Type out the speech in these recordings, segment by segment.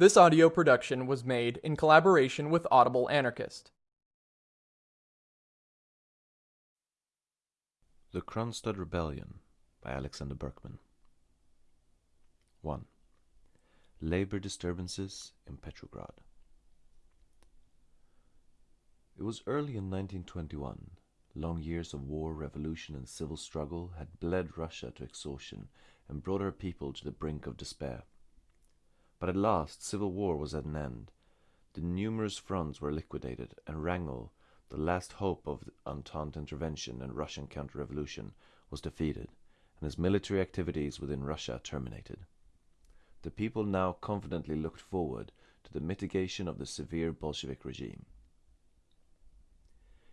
This audio production was made in collaboration with Audible Anarchist. The Kronstadt Rebellion by Alexander Berkman 1. Labor disturbances in Petrograd It was early in 1921. Long years of war, revolution, and civil struggle had bled Russia to exhaustion and brought her people to the brink of despair. But at last civil war was at an end. The numerous fronts were liquidated, and Wrangel, the last hope of Entente intervention and Russian counter-revolution, was defeated, and his military activities within Russia terminated. The people now confidently looked forward to the mitigation of the severe Bolshevik regime.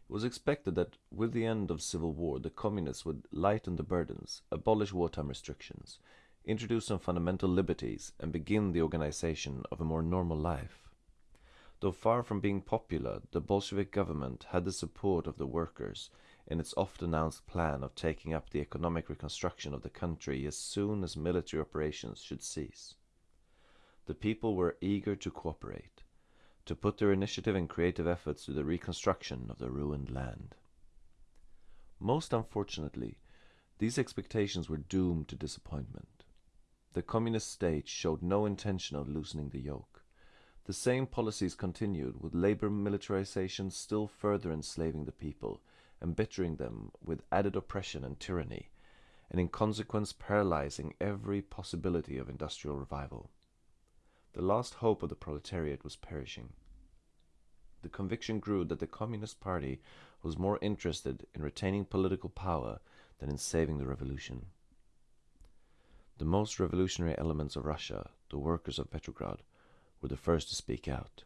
It was expected that with the end of civil war the communists would lighten the burdens, abolish wartime restrictions, introduce some fundamental liberties, and begin the organization of a more normal life. Though far from being popular, the Bolshevik government had the support of the workers in its oft announced plan of taking up the economic reconstruction of the country as soon as military operations should cease. The people were eager to cooperate, to put their initiative and creative efforts to the reconstruction of the ruined land. Most unfortunately, these expectations were doomed to disappointment. The communist state showed no intention of loosening the yoke. The same policies continued, with labor militarization still further enslaving the people, embittering them with added oppression and tyranny, and in consequence paralyzing every possibility of industrial revival. The last hope of the proletariat was perishing. The conviction grew that the Communist Party was more interested in retaining political power than in saving the revolution. The most revolutionary elements of Russia, the workers of Petrograd, were the first to speak out.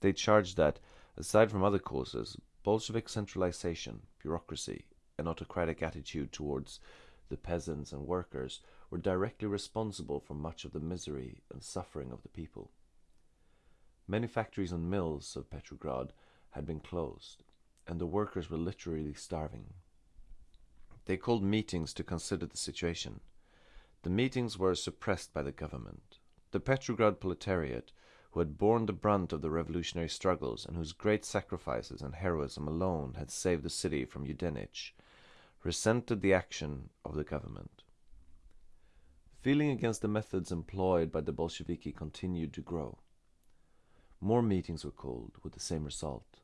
They charged that, aside from other causes, Bolshevik centralization, bureaucracy, and autocratic attitude towards the peasants and workers were directly responsible for much of the misery and suffering of the people. Many factories and mills of Petrograd had been closed, and the workers were literally starving. They called meetings to consider the situation. The meetings were suppressed by the government. The Petrograd proletariat, who had borne the brunt of the revolutionary struggles and whose great sacrifices and heroism alone had saved the city from Yudenich, resented the action of the government. Feeling against the methods employed by the Bolsheviki continued to grow. More meetings were called, with the same result.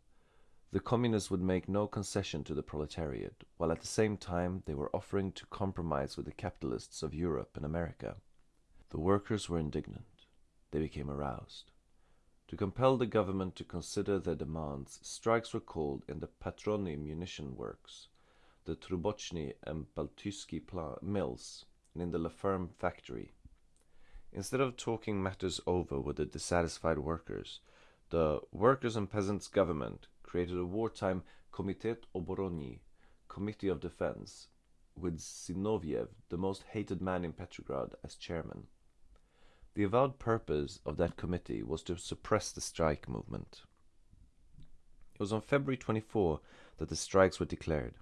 The communists would make no concession to the proletariat, while at the same time they were offering to compromise with the capitalists of Europe and America. The workers were indignant. They became aroused. To compel the government to consider their demands, strikes were called in the Patronny munition works, the Trubochny and Baltiysky mills, and in the Laferm factory. Instead of talking matters over with the dissatisfied workers, the Workers' and Peasants' Government created a wartime Komitet Oborony, Committee of Defense, with Zinoviev, the most hated man in Petrograd, as chairman. The avowed purpose of that committee was to suppress the strike movement. It was on February 24 that the strikes were declared.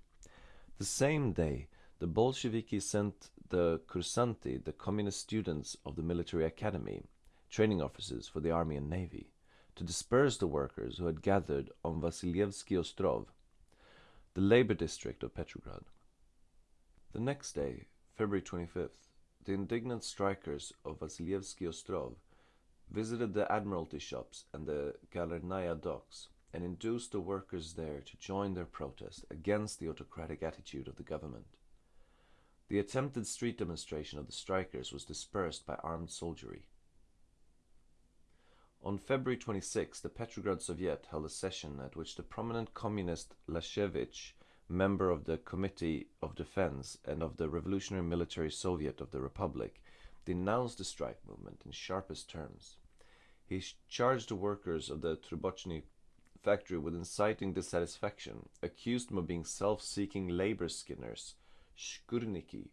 The same day, the Bolsheviki sent the Kursanti, the communist students of the military academy, training officers for the army and navy to disperse the workers who had gathered on Vasilievsky Ostrov, the labor district of Petrograd. The next day, February 25th, the indignant strikers of Vasilievsky Ostrov visited the admiralty shops and the Galernaya docks and induced the workers there to join their protest against the autocratic attitude of the government. The attempted street demonstration of the strikers was dispersed by armed soldiery. On February 26, the Petrograd Soviet held a session at which the prominent communist Lashevich, member of the Committee of Defense and of the Revolutionary Military Soviet of the Republic, denounced the strike movement in sharpest terms. He charged the workers of the Trubochny factory with inciting dissatisfaction, accused them of being self-seeking labor skinners, shkurniki,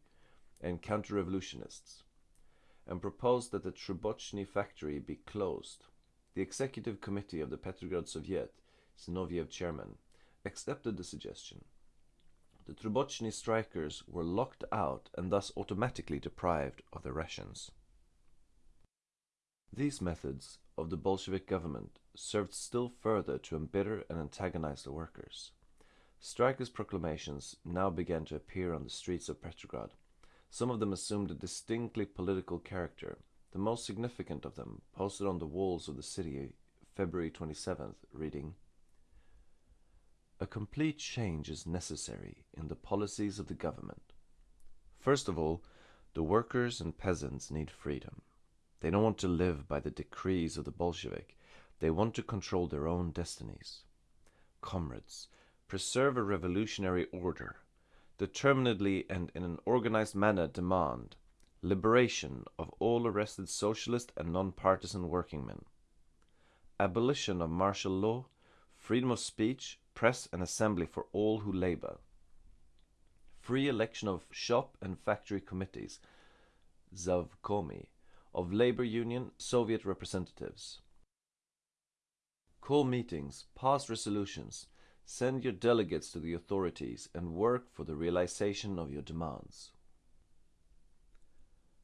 and counter-revolutionists, and proposed that the Trubochny factory be closed. The executive committee of the Petrograd Soviet, Zinoviev chairman, accepted the suggestion. The Trubochny strikers were locked out and thus automatically deprived of their rations. These methods of the Bolshevik government served still further to embitter and antagonize the workers. Strikers' proclamations now began to appear on the streets of Petrograd. Some of them assumed a distinctly political character. The most significant of them, posted on the walls of the city February 27th, reading A complete change is necessary in the policies of the government. First of all, the workers and peasants need freedom. They don't want to live by the decrees of the Bolshevik. They want to control their own destinies. Comrades, preserve a revolutionary order. Determinedly and in an organized manner demand liberation of all arrested socialist and non-partisan workingmen, abolition of martial law, freedom of speech, press and assembly for all who labor, free election of shop and factory committees, Zavkomi, of labor union Soviet representatives. Call meetings, pass resolutions, send your delegates to the authorities and work for the realization of your demands.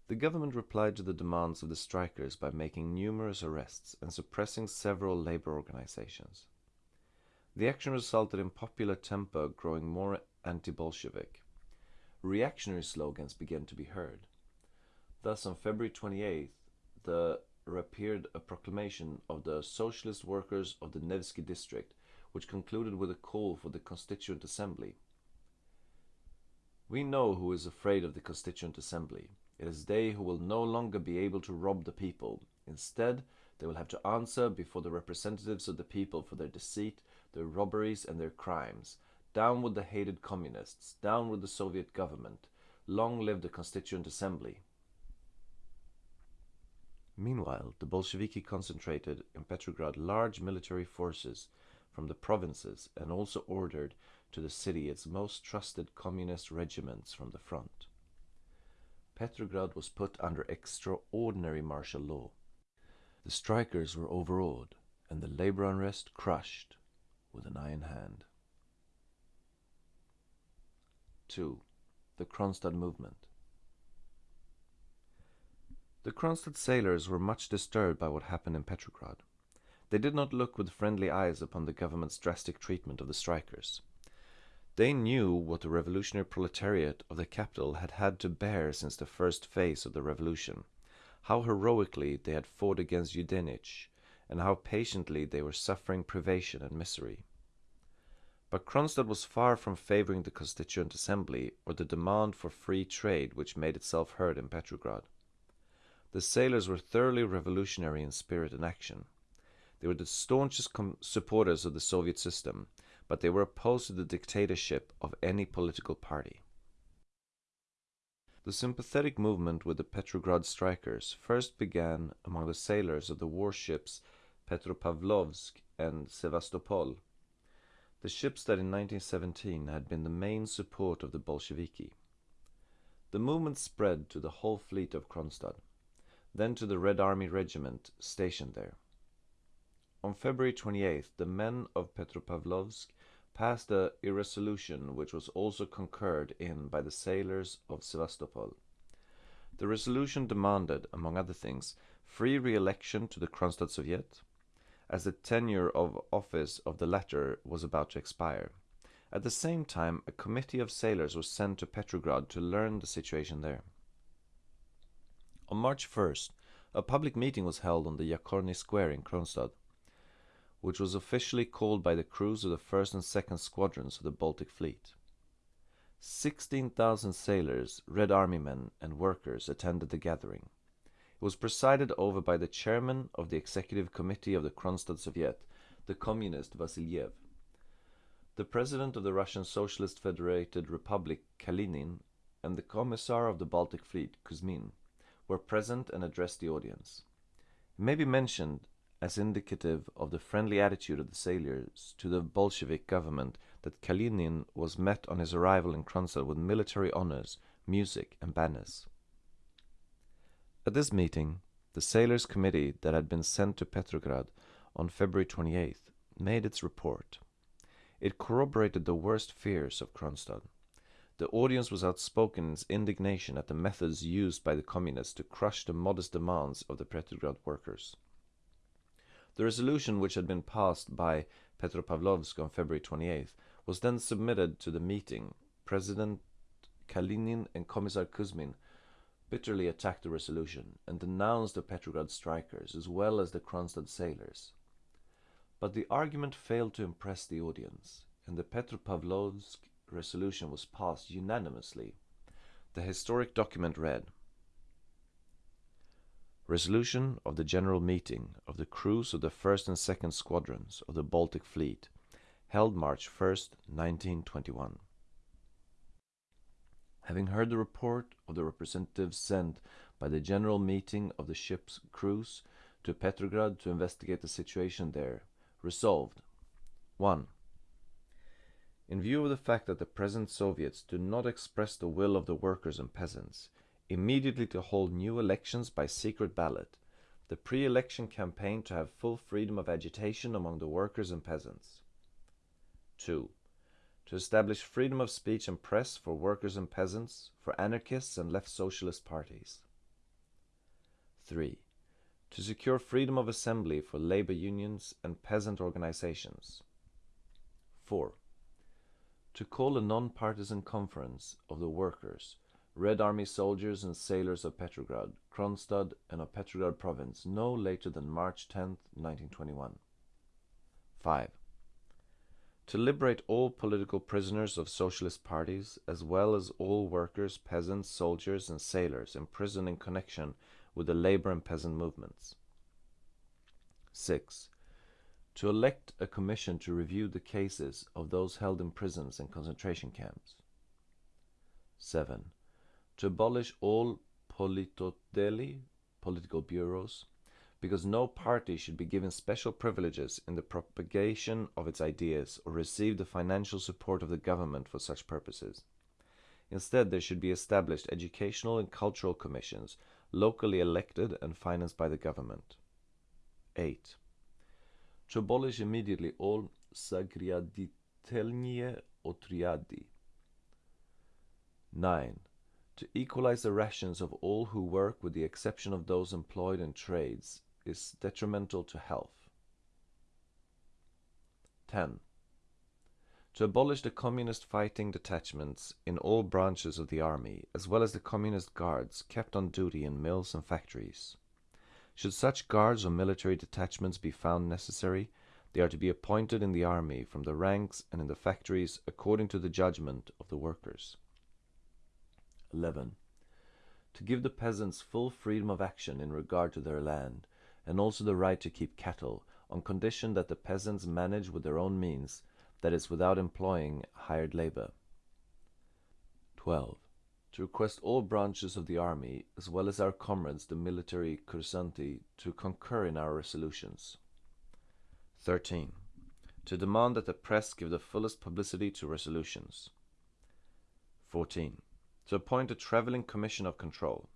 The government replied to the demands of the strikers by making numerous arrests and suppressing several labor organizations. The action resulted in popular temper growing more anti-Bolshevik. Reactionary slogans began to be heard. Thus, on February 28th, there appeared a proclamation of the Socialist Workers of the Nevsky District, which concluded with a call for the Constituent Assembly. We know who is afraid of the Constituent Assembly. It is they who will no longer be able to rob the people. Instead, they will have to answer before the representatives of the people for their deceit, their robberies, and their crimes. Down with the hated communists. Down with the Soviet government. Long live the Constituent Assembly. Meanwhile, the Bolsheviki concentrated in Petrograd large military forces from the provinces and also ordered to the city its most trusted communist regiments from the front. Petrograd was put under extraordinary martial law. The strikers were overawed and the labor unrest crushed with an iron hand. 2. The Kronstadt movement. The Kronstadt sailors were much disturbed by what happened in Petrograd. They did not look with friendly eyes upon the government's drastic treatment of the strikers. They knew what the revolutionary proletariat of the capital had had to bear since the first phase of the revolution, how heroically they had fought against Yudenich, and how patiently they were suffering privation and misery. But Kronstadt was far from favoring the Constituent Assembly or the demand for free trade which made itself heard in Petrograd. The sailors were thoroughly revolutionary in spirit and action. They were the staunchest supporters of the Soviet system, but they were opposed to the dictatorship of any political party. The sympathetic movement with the Petrograd strikers first began among the sailors of the warships Petropavlovsk and Sevastopol, the ships that in 1917 had been the main support of the Bolsheviki. The movement spread to the whole fleet of Kronstadt then to the Red Army Regiment stationed there. On February 28th, the men of Petropavlovsk passed a resolution which was also concurred in by the sailors of Sevastopol. The resolution demanded, among other things, free re-election to the Kronstadt Soviet, as the tenure of office of the latter was about to expire. At the same time, a committee of sailors was sent to Petrograd to learn the situation there. On March 1st, a public meeting was held on the Yakorny Square in Kronstadt, which was officially called by the crews of the 1st and 2nd Squadrons of the Baltic Fleet. 16,000 sailors, Red Army men, and workers attended the gathering. It was presided over by the chairman of the executive committee of the Kronstadt Soviet, the communist Vasiliev. The president of the Russian Socialist Federated Republic, Kalinin, and the commissar of the Baltic Fleet, Kuzmin were present and addressed the audience. It may be mentioned as indicative of the friendly attitude of the sailors to the Bolshevik government that Kalinin was met on his arrival in Kronstadt with military honors, music, and banners. At this meeting, the sailors' committee that had been sent to Petrograd on February 28th made its report. It corroborated the worst fears of Kronstadt. the audience was outspoken in its indignation at the methods used by the communists to crush the modest demands of the Petrograd workers. The resolution, which had been passed by Petropavlovsk on February 28th, was then submitted to the meeting. President Kalinin and Commissar Kuzmin bitterly attacked the resolution and denounced the Petrograd strikers as well as the Kronstadt sailors. But the argument failed to impress the audience, and the Petropavlovsk resolution was passed unanimously. The historic document read Resolution of the General Meeting of the crews of the 1st and 2nd Squadrons of the Baltic Fleet, held March 1st, 1921. Having heard the report of the representatives sent by the General Meeting of the ship's crews to Petrograd to investigate the situation there, resolved 1. In view of the fact that the present Soviets do not express the will of the workers and peasants, immediately to hold new elections by secret ballot, the pre-election campaign to have full freedom of agitation among the workers and peasants. 2. To establish freedom of speech and press for workers and peasants, for anarchists and left socialist parties. 3. To secure freedom of assembly for labor unions and peasant organizations. 4. To call a non-partisan conference of the workers Red Army soldiers and sailors of Petrograd, Kronstadt, and of Petrograd province no later than March 10, 1921. 5. To liberate all political prisoners of socialist parties, as well as all workers, peasants, soldiers, and sailors imprisoned in connection with the labor and peasant movements. 6. To elect a commission to review the cases of those held in prisons and concentration camps. 7 to abolish all politotdeli, political bureaus, because no party should be given special privileges in the propagation of its ideas or receive the financial support of the government for such purposes. Instead, there should be established educational and cultural commissions, locally elected and financed by the government. 8. To abolish immediately all zagryaditelniye otryadi. 9 to equalize the rations of all who work with the exception of those employed in trades is detrimental to health. 10. To abolish the communist fighting detachments in all branches of the army, as well as the communist guards kept on duty in mills and factories. Should such guards or military detachments be found necessary, they are to be appointed in the army from the ranks and in the factories according to the judgment of the workers. 11. To give the peasants full freedom of action in regard to their land, and also the right to keep cattle, on condition that the peasants manage with their own means, that is, without employing hired labor. 12. To request all branches of the army, as well as our comrades the military kursanti, to concur in our resolutions. 13. To demand that the press give the fullest publicity to resolutions. 14 to appoint a traveling commission of control.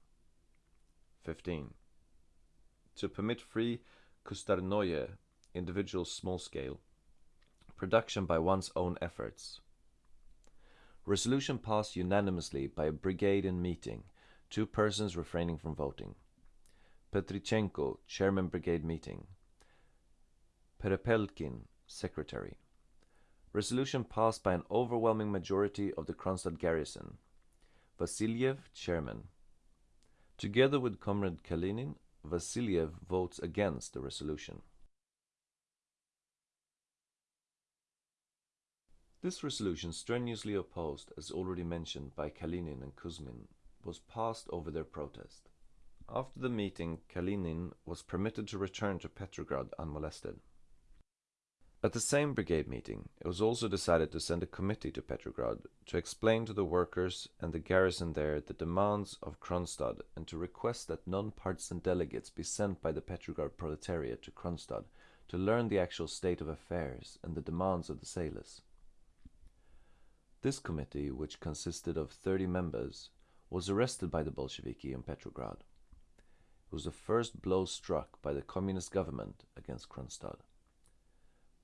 15. To permit free kustarnoye, individual small scale, production by one's own efforts. Resolution passed unanimously by a brigade in meeting, two persons refraining from voting. Petrichenko, chairman brigade meeting. Perepelkin, secretary. Resolution passed by an overwhelming majority of the Kronstadt garrison, Vasiliev, chairman. Together with Comrade Kalinin, Vasiliev votes against the resolution. This resolution, strenuously opposed, as already mentioned by Kalinin and Kuzmin, was passed over their protest. After the meeting, Kalinin was permitted to return to Petrograd unmolested. At the same brigade meeting, it was also decided to send a committee to Petrograd to explain to the workers and the garrison there the demands of Kronstadt and to request that non-partisan delegates be sent by the Petrograd proletariat to Kronstadt to learn the actual state of affairs and the demands of the sailors. This committee, which consisted of 30 members, was arrested by the Bolsheviki in Petrograd. It was the first blow struck by the communist government against Kronstadt.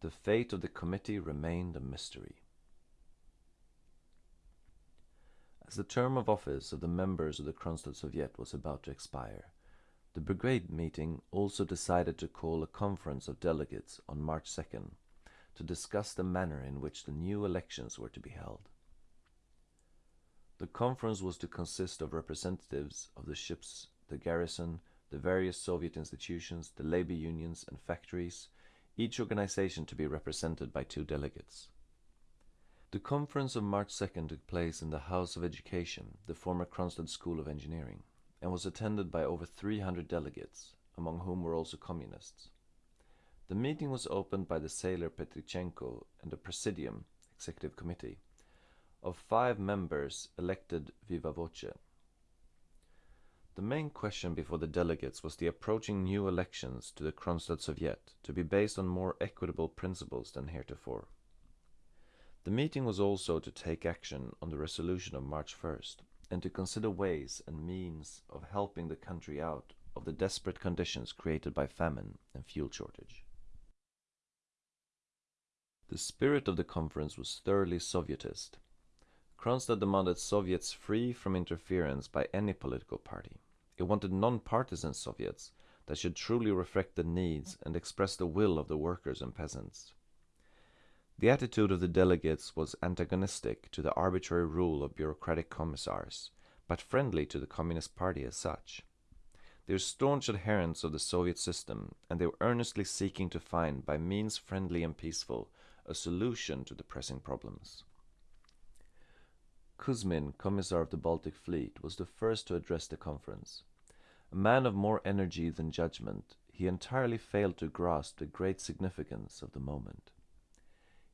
The fate of the committee remained a mystery. As the term of office of the members of the Kronstadt Soviet was about to expire, the brigade meeting also decided to call a conference of delegates on March 2nd to discuss the manner in which the new elections were to be held. The conference was to consist of representatives of the ships, the garrison, the various Soviet institutions, the labor unions and factories, each organization to be represented by two delegates. The conference of March 2nd took place in the House of Education, the former Kronstadt School of Engineering, and was attended by over 300 delegates, among whom were also communists. The meeting was opened by the sailor Petrichenko and a presidium, executive committee, of five members elected viva voce. The main question before the delegates was the approaching new elections to the Kronstadt Soviet to be based on more equitable principles than heretofore. The meeting was also to take action on the resolution of March 1st and to consider ways and means of helping the country out of the desperate conditions created by famine and fuel shortage. The spirit of the conference was thoroughly Sovietist. Kronstadt demanded Soviets free from interference by any political party. It wanted non-partisan Soviets that should truly reflect the needs and express the will of the workers and peasants. The attitude of the delegates was antagonistic to the arbitrary rule of bureaucratic commissars, but friendly to the Communist Party as such. They were staunch adherents of the Soviet system, and they were earnestly seeking to find, by means friendly and peaceful, a solution to the pressing problems. Kuzmin, Commissar of the Baltic Fleet, was the first to address the conference. A man of more energy than judgment, he entirely failed to grasp the great significance of the moment.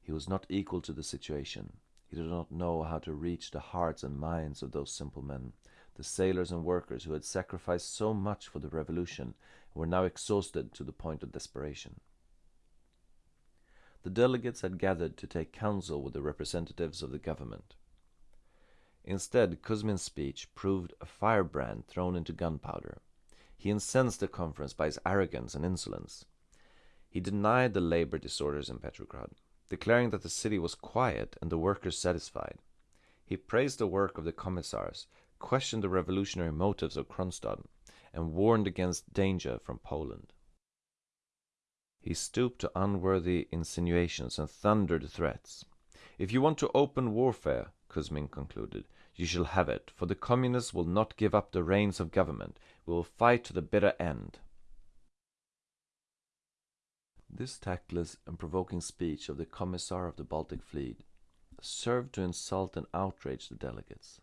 He was not equal to the situation. He did not know how to reach the hearts and minds of those simple men, the sailors and workers who had sacrificed so much for the revolution and were now exhausted to the point of desperation. The delegates had gathered to take counsel with the representatives of the government. Instead, Kuzmin's speech proved a firebrand thrown into gunpowder. He incensed the conference by his arrogance and insolence. He denied the labor disorders in Petrograd declaring that the city was quiet and the workers satisfied. He praised the work of the commissars, questioned the revolutionary motives of Kronstadt, and warned against danger from Poland. He stooped to unworthy insinuations and thundered threats. If you want to open warfare, Kuzmin concluded, you shall have it, for the communists will not give up the reins of government. We will fight to the bitter end. This tactless and provoking speech of the Commissar of the Baltic Fleet served to insult and outrage the delegates.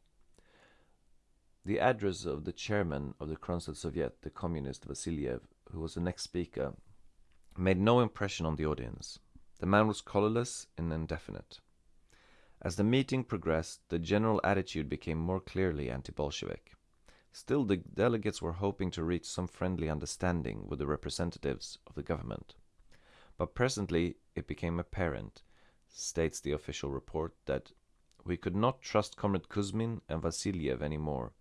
The address of the chairman of the Kronstadt Soviet, the communist Vasiliev, who was the next speaker, made no impression on the audience. The man was colorless and indefinite. As the meeting progressed, the general attitude became more clearly anti-Bolshevik. Still, the delegates were hoping to reach some friendly understanding with the representatives of the government. But presently it became apparent, states the official report, that we could not trust Comrade Kuzmin and Vasiliev any more,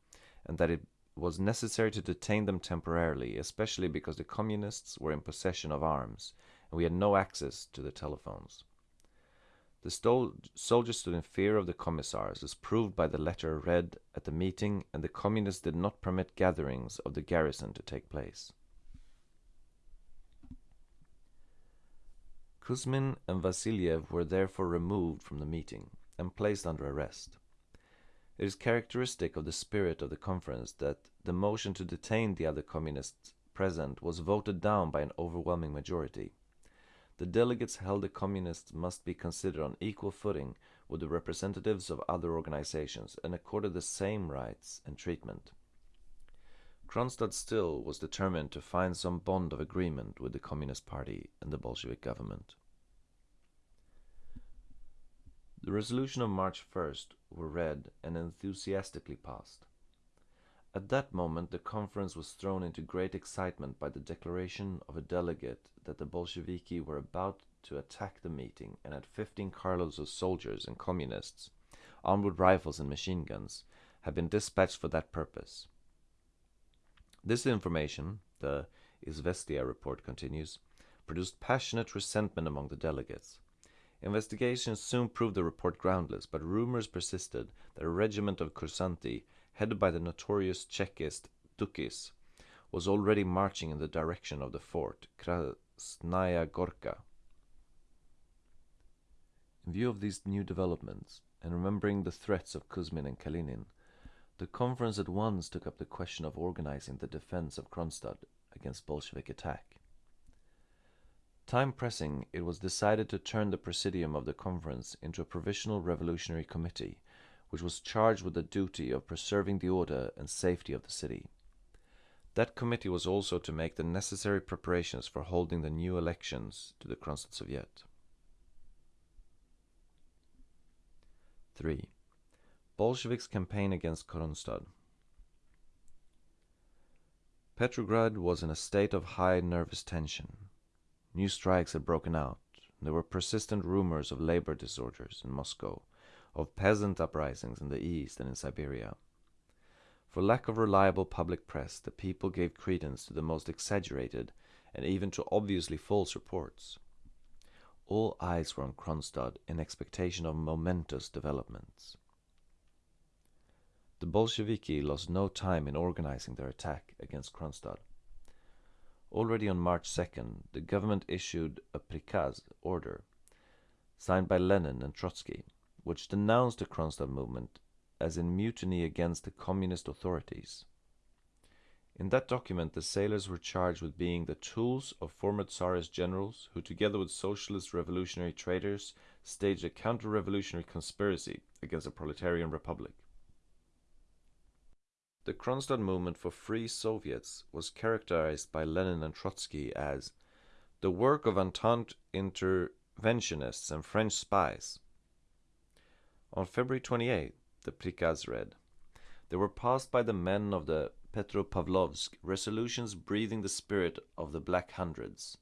and that it was necessary to detain them temporarily, especially because the communists were in possession of arms, and we had no access to the telephones. The soldiers stood in fear of the commissars, as proved by the letter read at the meeting, and the communists did not permit gatherings of the garrison to take place. Kuzmin and Vasiliev were therefore removed from the meeting and placed under arrest. It is characteristic of the spirit of the conference that the motion to detain the other communists present was voted down by an overwhelming majority. The delegates held the communists must be considered on equal footing with the representatives of other organizations and accorded the same rights and treatment. Kronstadt still was determined to find some bond of agreement with the Communist Party and the Bolshevik government. The resolution of March 1st were read and enthusiastically passed. At that moment the conference was thrown into great excitement by the declaration of a delegate that the Bolsheviki were about to attack the meeting and had 15 carloads of soldiers and communists, armed with rifles and machine guns, had been dispatched for that purpose. This information, the Izvestia report continues, produced passionate resentment among the delegates. Investigations soon proved the report groundless, but rumors persisted that a regiment of Kursanti, headed by the notorious Chekist Dukis, was already marching in the direction of the fort, Krasnaya Gorka. In view of these new developments, and remembering the threats of Kuzmin and Kalinin, the conference at once took up the question of organizing the defense of Kronstadt against Bolshevik attack. Time pressing, it was decided to turn the presidium of the conference into a provisional revolutionary committee, which was charged with the duty of preserving the order and safety of the city. That committee was also to make the necessary preparations for holding the new elections to the Kronstadt Soviet. 3. Bolsheviks campaign against Kronstadt. Petrograd was in a state of high nervous tension. New strikes had broken out. There were persistent rumors of labor disorders in Moscow, of peasant uprisings in the east and in Siberia. For lack of reliable public press, the people gave credence to the most exaggerated and even to obviously false reports. All eyes were on Kronstadt in expectation of momentous developments. The Bolsheviki lost no time in organizing their attack against Kronstadt. Already on March 2nd, the government issued a prikaz order, signed by Lenin and Trotsky, which denounced the Kronstadt movement as in mutiny against the communist authorities. In that document, the sailors were charged with being the tools of former Tsarist generals who, together with socialist revolutionary traitors, staged a counter-revolutionary conspiracy against the proletarian republic. The Kronstadt movement for free Soviets was characterized by Lenin and Trotsky as the work of Entente interventionists and French spies. On February 28, the prikaz read, There were passed by the men of the Petropavlovsk resolutions breathing the spirit of the Black Hundreds.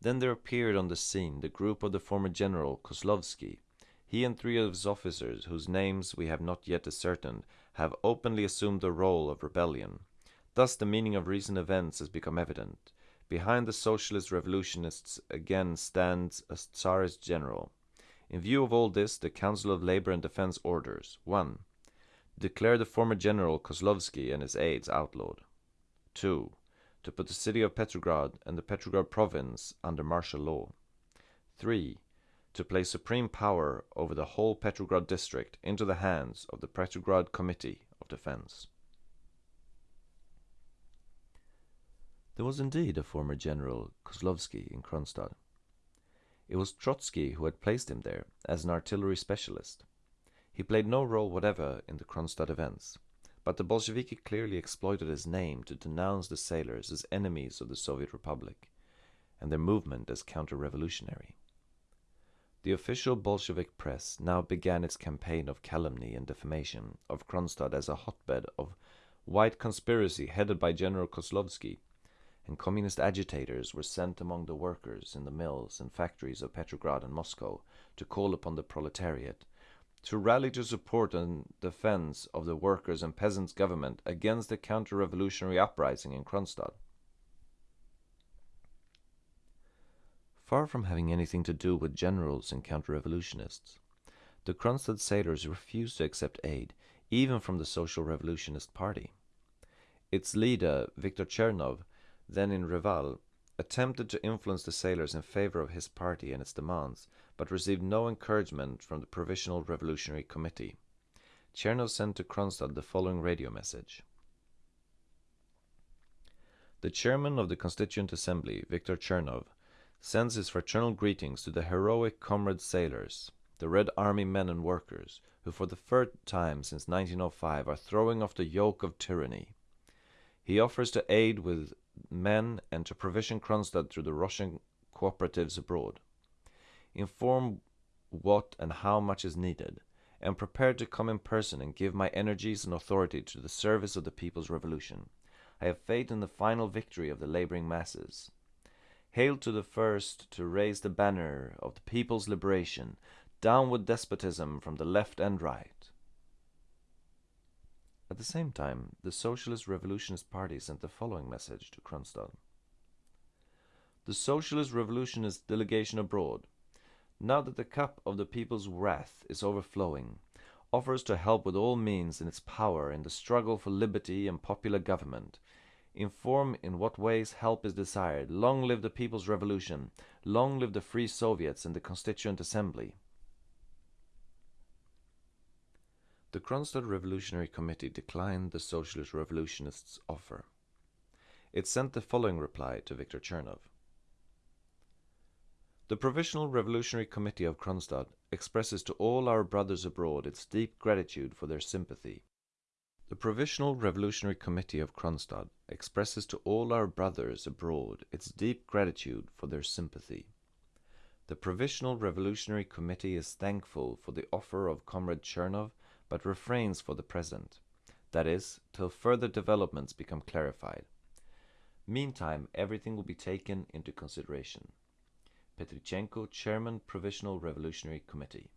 Then there appeared on the scene the group of the former general Kozlovsky, he and three of his officers, whose names we have not yet ascertained, have openly assumed the role of rebellion. Thus the meaning of recent events has become evident. Behind the socialist revolutionists again stands a Tsarist general. In view of all this, the Council of Labor and Defense orders 1. Declare the former general Kozlovsky and his aides outlawed. 2. To put the city of Petrograd and the Petrograd province under martial law. 3 to place supreme power over the whole Petrograd district into the hands of the Petrograd Committee of Defense. There was indeed a former general, Kozlovsky, in Kronstadt. It was Trotsky who had placed him there as an artillery specialist. He played no role whatever in the Kronstadt events, but the Bolsheviki clearly exploited his name to denounce the sailors as enemies of the Soviet Republic and their movement as counter-revolutionary. The official Bolshevik press now began its campaign of calumny and defamation of Kronstadt as a hotbed of white conspiracy headed by General Kozlovsky, and communist agitators were sent among the workers in the mills and factories of Petrograd and Moscow to call upon the proletariat to rally to support and defense of the workers' and peasants' government against the counter-revolutionary uprising in Kronstadt. far from having anything to do with generals and counter-revolutionists. The Kronstadt sailors refused to accept aid, even from the Social Revolutionist Party. Its leader, Viktor Chernov, then in Reval, attempted to influence the sailors in favor of his party and its demands, but received no encouragement from the Provisional Revolutionary Committee. Chernov sent to Kronstadt the following radio message. The chairman of the Constituent Assembly, Viktor Chernov, sends his fraternal greetings to the heroic comrade sailors, the Red Army men and workers, who for the third time since 1905 are throwing off the yoke of tyranny. He offers to aid with men and to provision Kronstadt through the Russian cooperatives abroad. Inform what and how much is needed. Am prepared to come in person and give my energies and authority to the service of the people's revolution. I have faith in the final victory of the laboring masses. Hail to the first to raise the banner of the people's liberation, down with despotism from the left and right. At the same time, the Socialist Revolutionist Party sent the following message to Kronstadt. The Socialist Revolutionist delegation abroad, now that the cup of the people's wrath is overflowing, offers to help with all means in its power in the struggle for liberty and popular government, inform in what ways help is desired. Long live the People's Revolution. Long live the Free Soviets and the Constituent Assembly. The Kronstadt Revolutionary Committee declined the Socialist Revolutionists' offer. It sent the following reply to Viktor Chernov. The Provisional Revolutionary Committee of Kronstadt expresses to all our brothers abroad its deep gratitude for their sympathy. The Provisional Revolutionary Committee of Kronstadt expresses to all our brothers abroad its deep gratitude for their sympathy. The Provisional Revolutionary Committee is thankful for the offer of Comrade Chernov, but refrains for the present, that is, till further developments become clarified. Meantime, everything will be taken into consideration. Petrichenko, Chairman, Provisional Revolutionary Committee.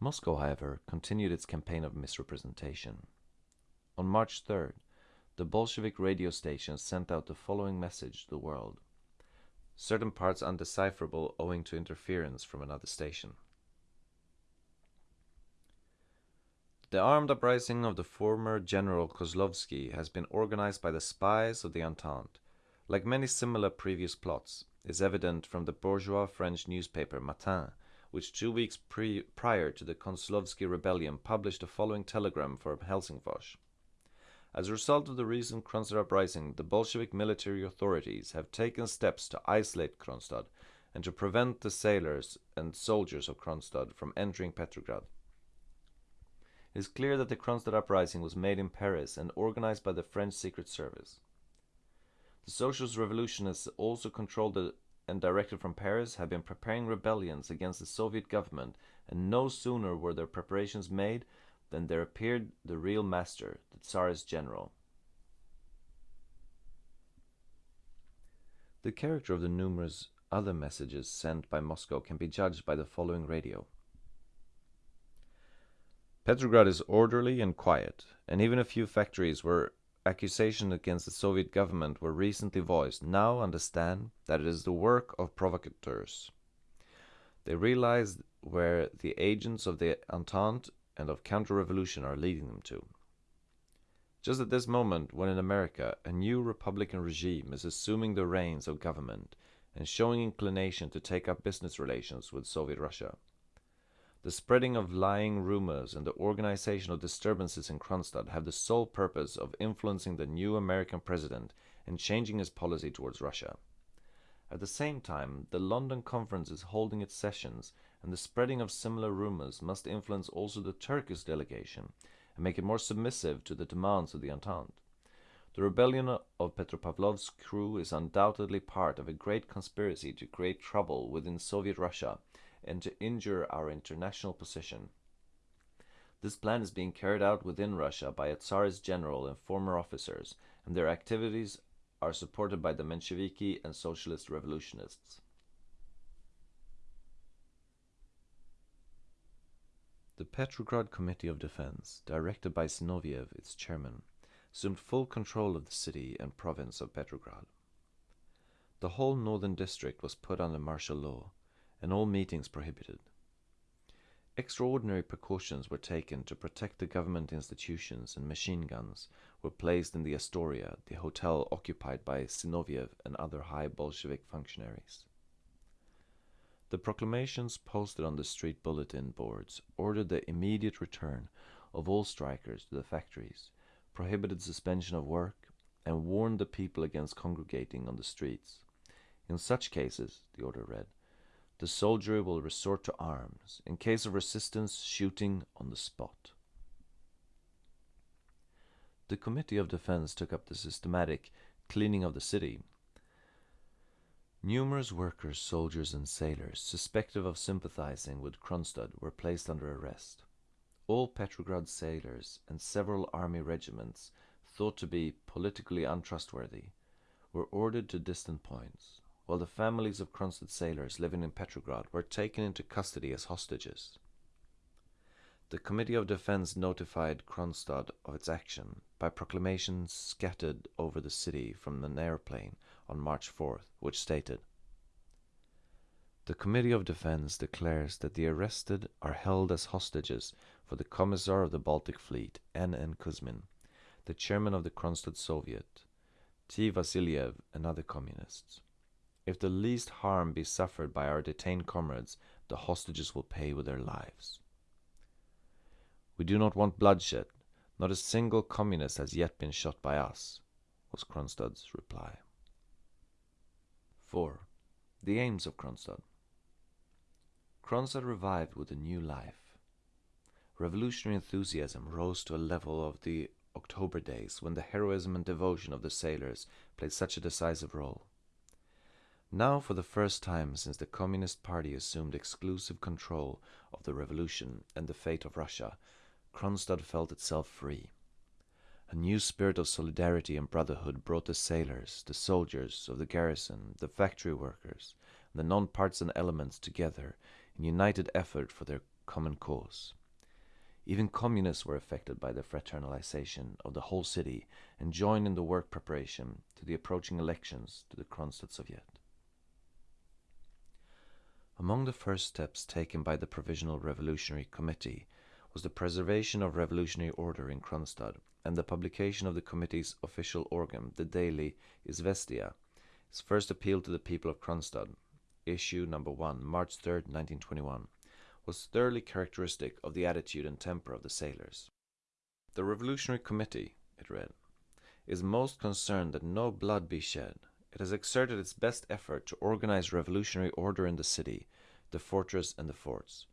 Moscow, however, continued its campaign of misrepresentation. On March 3rd, the Bolshevik radio station sent out the following message to the world, certain parts undecipherable owing to interference from another station. The armed uprising of the former General Kozlovsky has been organized by the spies of the Entente like many similar previous plots, is evident from the bourgeois French newspaper Matin, which two weeks pre prior to the Kozlovsky rebellion published the following telegram for Helsingfors. As a result of the recent Kronstadt uprising, the Bolshevik military authorities have taken steps to isolate Kronstadt and to prevent the sailors and soldiers of Kronstadt from entering Petrograd. It is clear that the Kronstadt uprising was made in Paris and organized by the French Secret Service. The socialist revolutionists, also controlled and directed from Paris, have been preparing rebellions against the Soviet government, and no sooner were their preparations made than there appeared the real master, the Tsarist general. The character of the numerous other messages sent by Moscow can be judged by the following radio. Petrograd is orderly and quiet, and even a few factories where accusations against the Soviet government were recently voiced now understand that it is the work of provocateurs. They realize where the agents of the Entente and of counter-revolution are leading them to. Just at this moment, when in America a new Republican regime is assuming the reins of government and showing inclination to take up business relations with Soviet Russia, the spreading of lying rumors and the organization of disturbances in Kronstadt have the sole purpose of influencing the new American president and changing his policy towards Russia. At the same time, the London conference is holding its sessions, and the spreading of similar rumors must influence also the Turkish delegation and make it more submissive to the demands of the Entente. The rebellion of Petropavlovsk's crew is undoubtedly part of a great conspiracy to create trouble within Soviet Russia and to injure our international position. This plan is being carried out within Russia by a Tsarist general and former officers, and their activities are supported by the Mensheviki and socialist revolutionists. The Petrograd Committee of Defense, directed by Zinoviev, its chairman, assumed full control of the city and province of Petrograd. The whole northern district was put under martial law, and all meetings prohibited. Extraordinary precautions were taken to protect the government institutions and machine guns were placed in the Astoria, the hotel occupied by Zinoviev and other high Bolshevik functionaries. The proclamations posted on the street bulletin boards ordered the immediate return of all strikers to the factories, prohibited suspension of work, and warned the people against congregating on the streets. In such cases, the order read, the soldier will resort to arms, in case of resistance shooting on the spot. The Committee of Defense took up the systematic cleaning of the city. Numerous workers, soldiers and sailors suspected of sympathizing with Kronstadt were placed under arrest. All Petrograd sailors and several army regiments thought to be politically untrustworthy were ordered to distant points while the families of Kronstadt sailors living in Petrograd were taken into custody as hostages. The Committee of Defense notified Kronstadt of its action by proclamations scattered over the city from an airplane on March 4th, which stated, The Committee of Defense declares that the arrested are held as hostages for the Commissar of the Baltic Fleet, N.N. Kuzmin, the chairman of the Kronstadt Soviet, T. Vasiliev, and other communists. If the least harm be suffered by our detained comrades, the hostages will pay with their lives. We do not want bloodshed. Not a single communist has yet been shot by us, was Kronstadt's reply. 4. The aims of Kronstadt. Kronstadt revived with a new life. Revolutionary enthusiasm rose to a level of the October days when the heroism and devotion of the sailors played such a decisive role. Now, for the first time since the Communist Party assumed exclusive control of the revolution and the fate of Russia, Kronstadt felt itself free. A new spirit of solidarity and brotherhood brought the sailors, the soldiers of the garrison, the factory workers, and the non-partisan elements together in united effort for their common cause. Even communists were affected by the fraternalization of the whole city and joined in the work preparation to the approaching elections to the Kronstadt Soviet. Among the first steps taken by the Provisional Revolutionary Committee was the preservation of revolutionary order in Kronstadt and the publication of the committee's official organ, the daily Izvestia, its first appeal to the people of Kronstadt, issue number 1, March 3, 1921, was thoroughly characteristic of the attitude and temper of the sailors. The Revolutionary Committee, it read, is most concerned that no blood be shed. It has exerted its best effort to organize revolutionary order in the city, the fortress and the forts.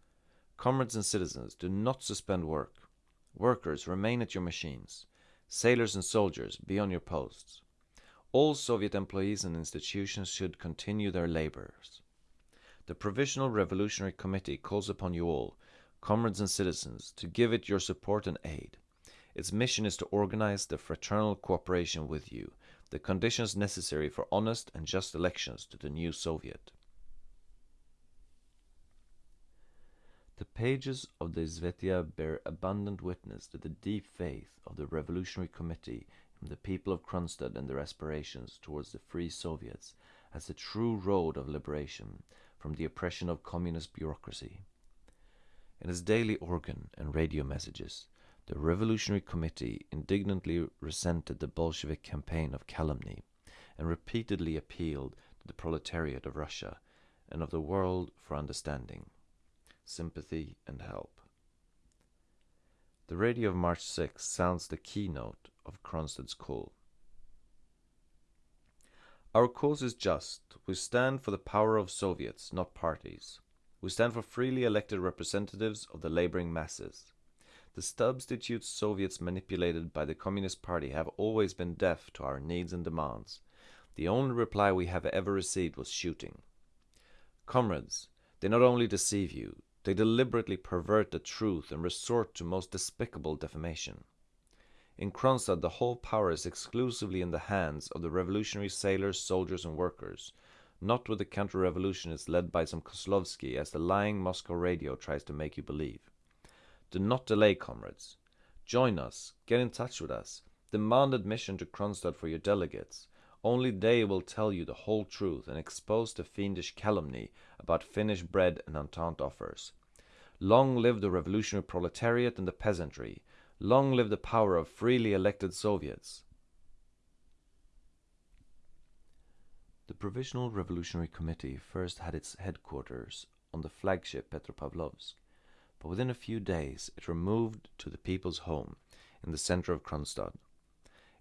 Comrades and citizens, do not suspend work. Workers, remain at your machines. Sailors and soldiers, be on your posts. All Soviet employees and institutions should continue their labors. The Provisional Revolutionary Committee calls upon you all, comrades and citizens, to give it your support and aid. Its mission is to organize the fraternal cooperation with you, the conditions necessary for honest and just elections to the new Soviet. The pages of the Izvestia bear abundant witness to the deep faith of the Revolutionary Committee in the people of Kronstadt and their aspirations towards the free Soviets as the true road of liberation from the oppression of communist bureaucracy. In its daily organ and radio messages, the Revolutionary Committee indignantly resented the Bolshevik campaign of calumny and repeatedly appealed to the proletariat of Russia and of the world for understanding sympathy, and help. The radio of March 6 sounds the keynote of Kronstadt's call. Our cause is just. We stand for the power of Soviets, not parties. We stand for freely elected representatives of the laboring masses. The substitute Soviets manipulated by the Communist Party have always been deaf to our needs and demands. The only reply we have ever received was shooting. Comrades, they not only deceive you, they deliberately pervert the truth and resort to most despicable defamation. In Kronstadt the whole power is exclusively in the hands of the revolutionary sailors, soldiers and workers, not with the counter-revolutionists led by some Kozlovsky as the lying Moscow radio tries to make you believe. Do not delay, comrades. Join us, get in touch with us, demand admission to Kronstadt for your delegates. Only they will tell you the whole truth and expose the fiendish calumny about Finnish bread and Entente offers. Long live the revolutionary proletariat and the peasantry. Long live the power of freely elected Soviets. The Provisional Revolutionary Committee first had its headquarters on the flagship Petropavlovsk, but within a few days it removed to the people's home in the center of Kronstadt,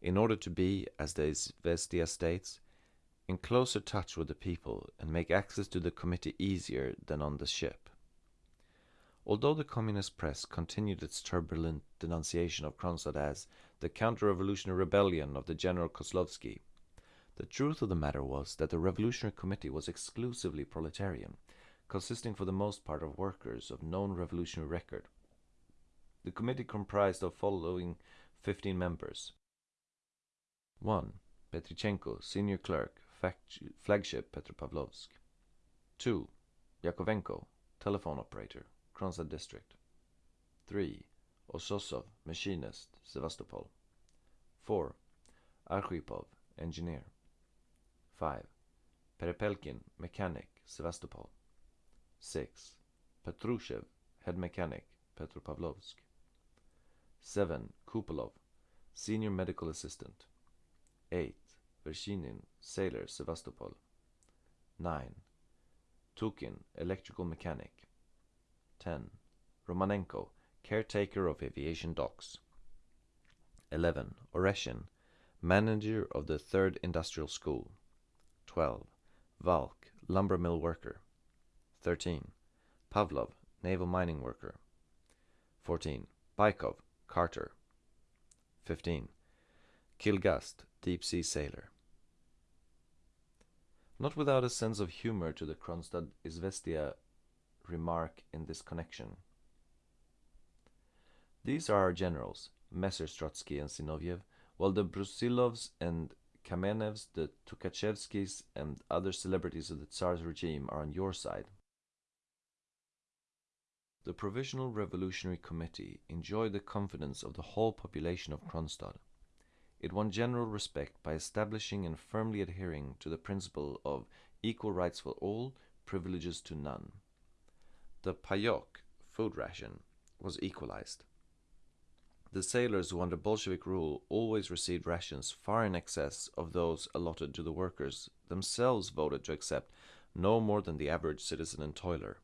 in order to be, as the Izvestia states, in closer touch with the people and make access to the committee easier than on the ship. Although the communist press continued its turbulent denunciation of Kronstadt as the counter-revolutionary rebellion of the General Kozlovsky, the truth of the matter was that the Revolutionary Committee was exclusively proletarian, consisting for the most part of workers of known revolutionary record. The committee comprised of following 15 members. 1. Petrichenko, senior clerk, flagship Petropavlovsk. 2. Yakovenko, telephone operator. Kronstadt district. 3. Ososov, machinist, Sevastopol. 4. Arkhipov, engineer. 5. Perepelkin, mechanic, Sevastopol. 6. Petrushev, head mechanic, Petropavlovsk. 7. Kupolov, senior medical assistant. 8. Vershinin, sailor, Sevastopol. 9. Tukin, electrical mechanic. 10. Romanenko, caretaker of aviation docks. 11. Oreshin, manager of the 3rd Industrial School. 12. Valk, lumber mill worker. 13. Pavlov, naval mining worker. 14. Baikov, carter. 15. Kilgast, deep sea sailor. Not without a sense of humor to the Kronstadt Izvestia remark in this connection. These are our generals, Messrs. Trotsky and Zinoviev, while the Brusilovs and Kamenevs, the Tukhachevskys, and other celebrities of the Tsar's regime are on your side. The Provisional Revolutionary Committee enjoyed the confidence of the whole population of Kronstadt. It won general respect by establishing and firmly adhering to the principle of equal rights for all, privileges to none. The payok, food ration, was equalized. The sailors who under Bolshevik rule always received rations far in excess of those allotted to the workers themselves voted to accept no more than the average citizen and toiler.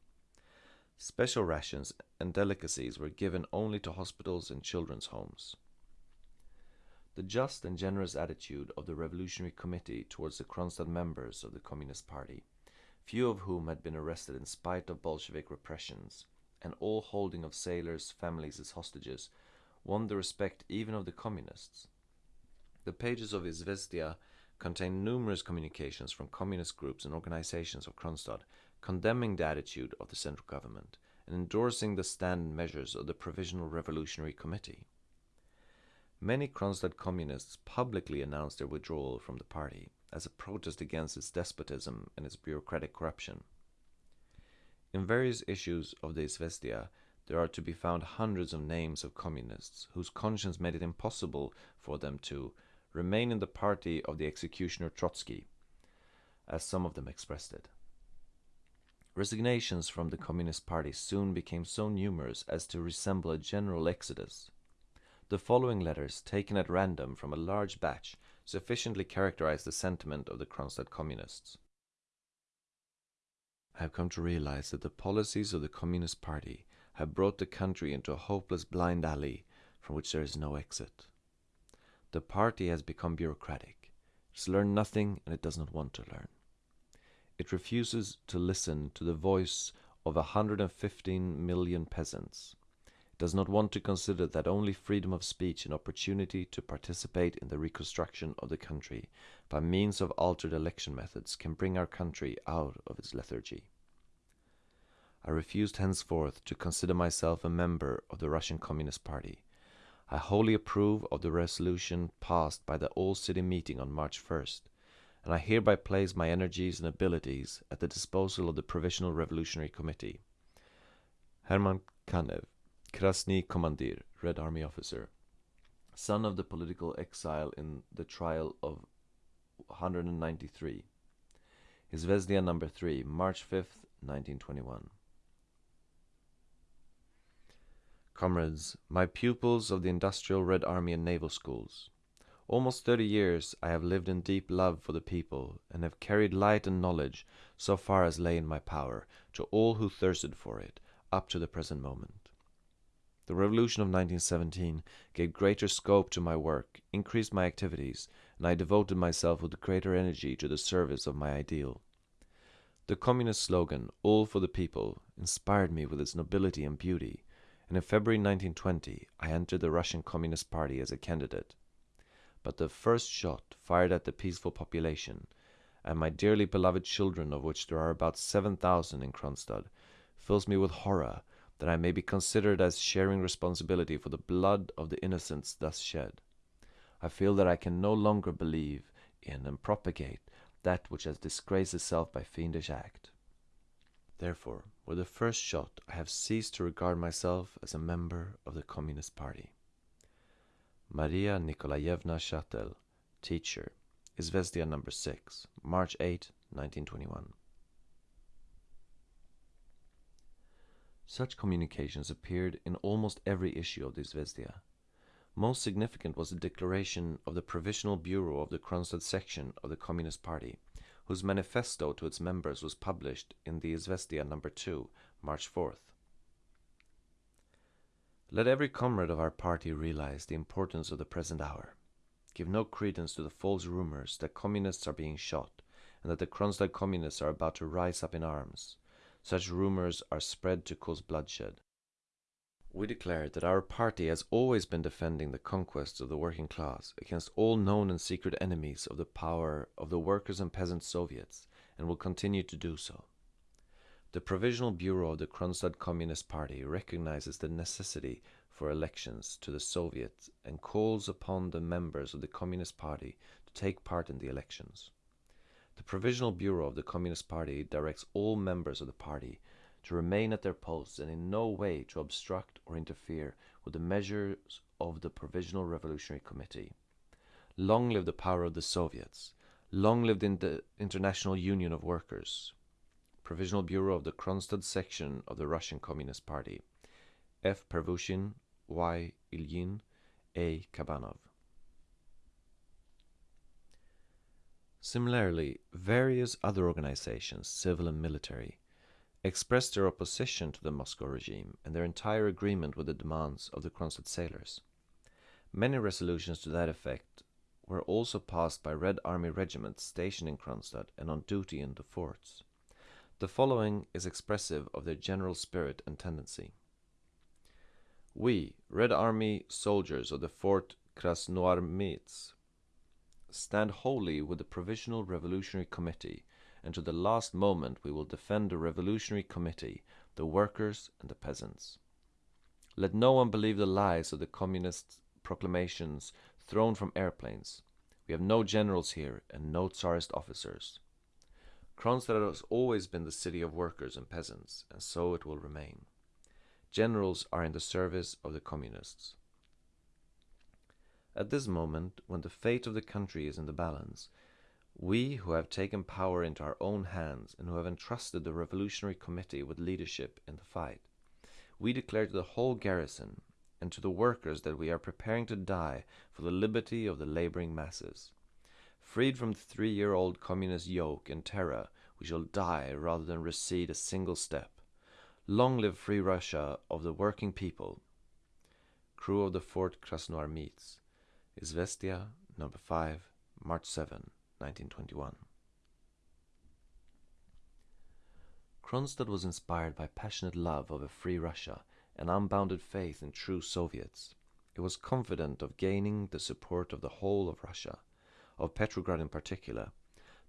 Special rations and delicacies were given only to hospitals and children's homes. The just and generous attitude of the Revolutionary Committee towards the Kronstadt members of the Communist Party, few of whom had been arrested in spite of Bolshevik repressions, and all holding of sailors' families as hostages, won the respect even of the communists. The pages of Izvestia contain numerous communications from communist groups and organizations of Kronstadt condemning the attitude of the central government and endorsing the stand and measures of the Provisional Revolutionary Committee. Many Kronstadt communists publicly announced their withdrawal from the party as a protest against its despotism and its bureaucratic corruption. In various issues of the Izvestia, there are to be found hundreds of names of communists whose conscience made it impossible for them to remain in the party of the executioner Trotsky, as some of them expressed it. Resignations from the Communist Party soon became so numerous as to resemble a general exodus. The following letters, taken at random from a large batch, sufficiently characterize the sentiment of the Kronstadt communists. I have come to realize that the policies of the Communist Party have brought the country into a hopeless blind alley from which there is no exit. The party has become bureaucratic. It has learned nothing and it does not want to learn. It refuses to listen to the voice of a hundred and fifteen million peasants. It does not want to consider that only freedom of speech and opportunity to participate in the reconstruction of the country by means of altered election methods can bring our country out of its lethargy. I refused henceforth to consider myself a member of the Russian Communist Party. I wholly approve of the resolution passed by the All City Meeting on March 1st, and I hereby place my energies and abilities at the disposal of the Provisional Revolutionary Committee. Herman Kanev, Krasny Commandir, Red Army officer, son of the political exile in the trial of 193. Izvestia number 3, March 5th, 1921. Comrades, my pupils of the Industrial Red Army and Naval Schools, almost thirty years I have lived in deep love for the people, and have carried light and knowledge, so far as lay in my power, to all who thirsted for it, up to the present moment. The revolution of 1917 gave greater scope to my work, increased my activities, and I devoted myself with greater energy to the service of my ideal. The communist slogan, All for the People, inspired me with its nobility and beauty, and in February 1920 I entered the Russian Communist Party as a candidate. But the first shot fired at the peaceful population, and my dearly beloved children, of which there are about seven thousand in Kronstadt, fills me with horror that I may be considered as sharing responsibility for the blood of the innocents thus shed. I feel that I can no longer believe in and propagate that which has disgraced itself by fiendish act. Therefore, with the first shot, I have ceased to regard myself as a member of the Communist Party. Maria Nikolaevna Shatel, teacher, Izvestia number 6, March 8, 1921. Such communications appeared in almost every issue of the Izvestia. Most significant was the declaration of the Provisional Bureau of the Kronstadt section of the Communist Party, whose manifesto to its members was published in the Izvestia number 2, March 4th. Let every comrade of our party realize the importance of the present hour. Give no credence to the false rumors that communists are being shot and that the Kronstadt communists are about to rise up in arms. Such rumors are spread to cause bloodshed. We declare that our party has always been defending the conquests of the working class against all known and secret enemies of the power of the workers and peasant soviets and will continue to do so. The Provisional Bureau of the Kronstadt Communist Party recognizes the necessity for elections to the Soviet and calls upon the members of the Communist Party to take part in the elections. The Provisional Bureau of the Communist Party directs all members of the party to remain at their posts and in no way to obstruct or interfere with the measures of the Provisional Revolutionary Committee. Long live the power of the Soviets! Long live the International Union of Workers! Provisional Bureau of the Kronstadt section of the Russian Communist Party. F. Pervushin, Y. Ilyin, A. Kabanov. Similarly, various other organizations, civil and military, expressed their opposition to the Moscow regime and their entire agreement with the demands of the Kronstadt sailors. Many resolutions to that effect were also passed by Red Army regiments stationed in Kronstadt and on duty in the forts. The following is expressive of their general spirit and tendency. We, Red Army soldiers of the Fort Krasnoarmeysk, stand wholly with the Provisional Revolutionary Committee, and to the last moment we will defend the Revolutionary Committee, the workers and the peasants. Let no one believe the lies of the communist proclamations thrown from airplanes. We have no generals here and no Tsarist officers. Kronstadt has always been the city of workers and peasants, and so it will remain. Generals are in the service of the communists. At this moment, when the fate of the country is in the balance, we who have taken power into our own hands and who have entrusted the Revolutionary Committee with leadership in the fight, we declare to the whole garrison and to the workers that we are preparing to die for the liberty of the laboring masses. Freed from the three-year-old communist yoke and terror, we shall die rather than recede a single step. Long live free Russia of the working people. Crew of the Fort Krasnoarmeysk. Izvestia, number 5, March 7, 1921. Kronstadt was inspired by passionate love of a free Russia and unbounded faith in true Soviets. It was confident of gaining the support of the whole of Russia, of Petrograd in particular,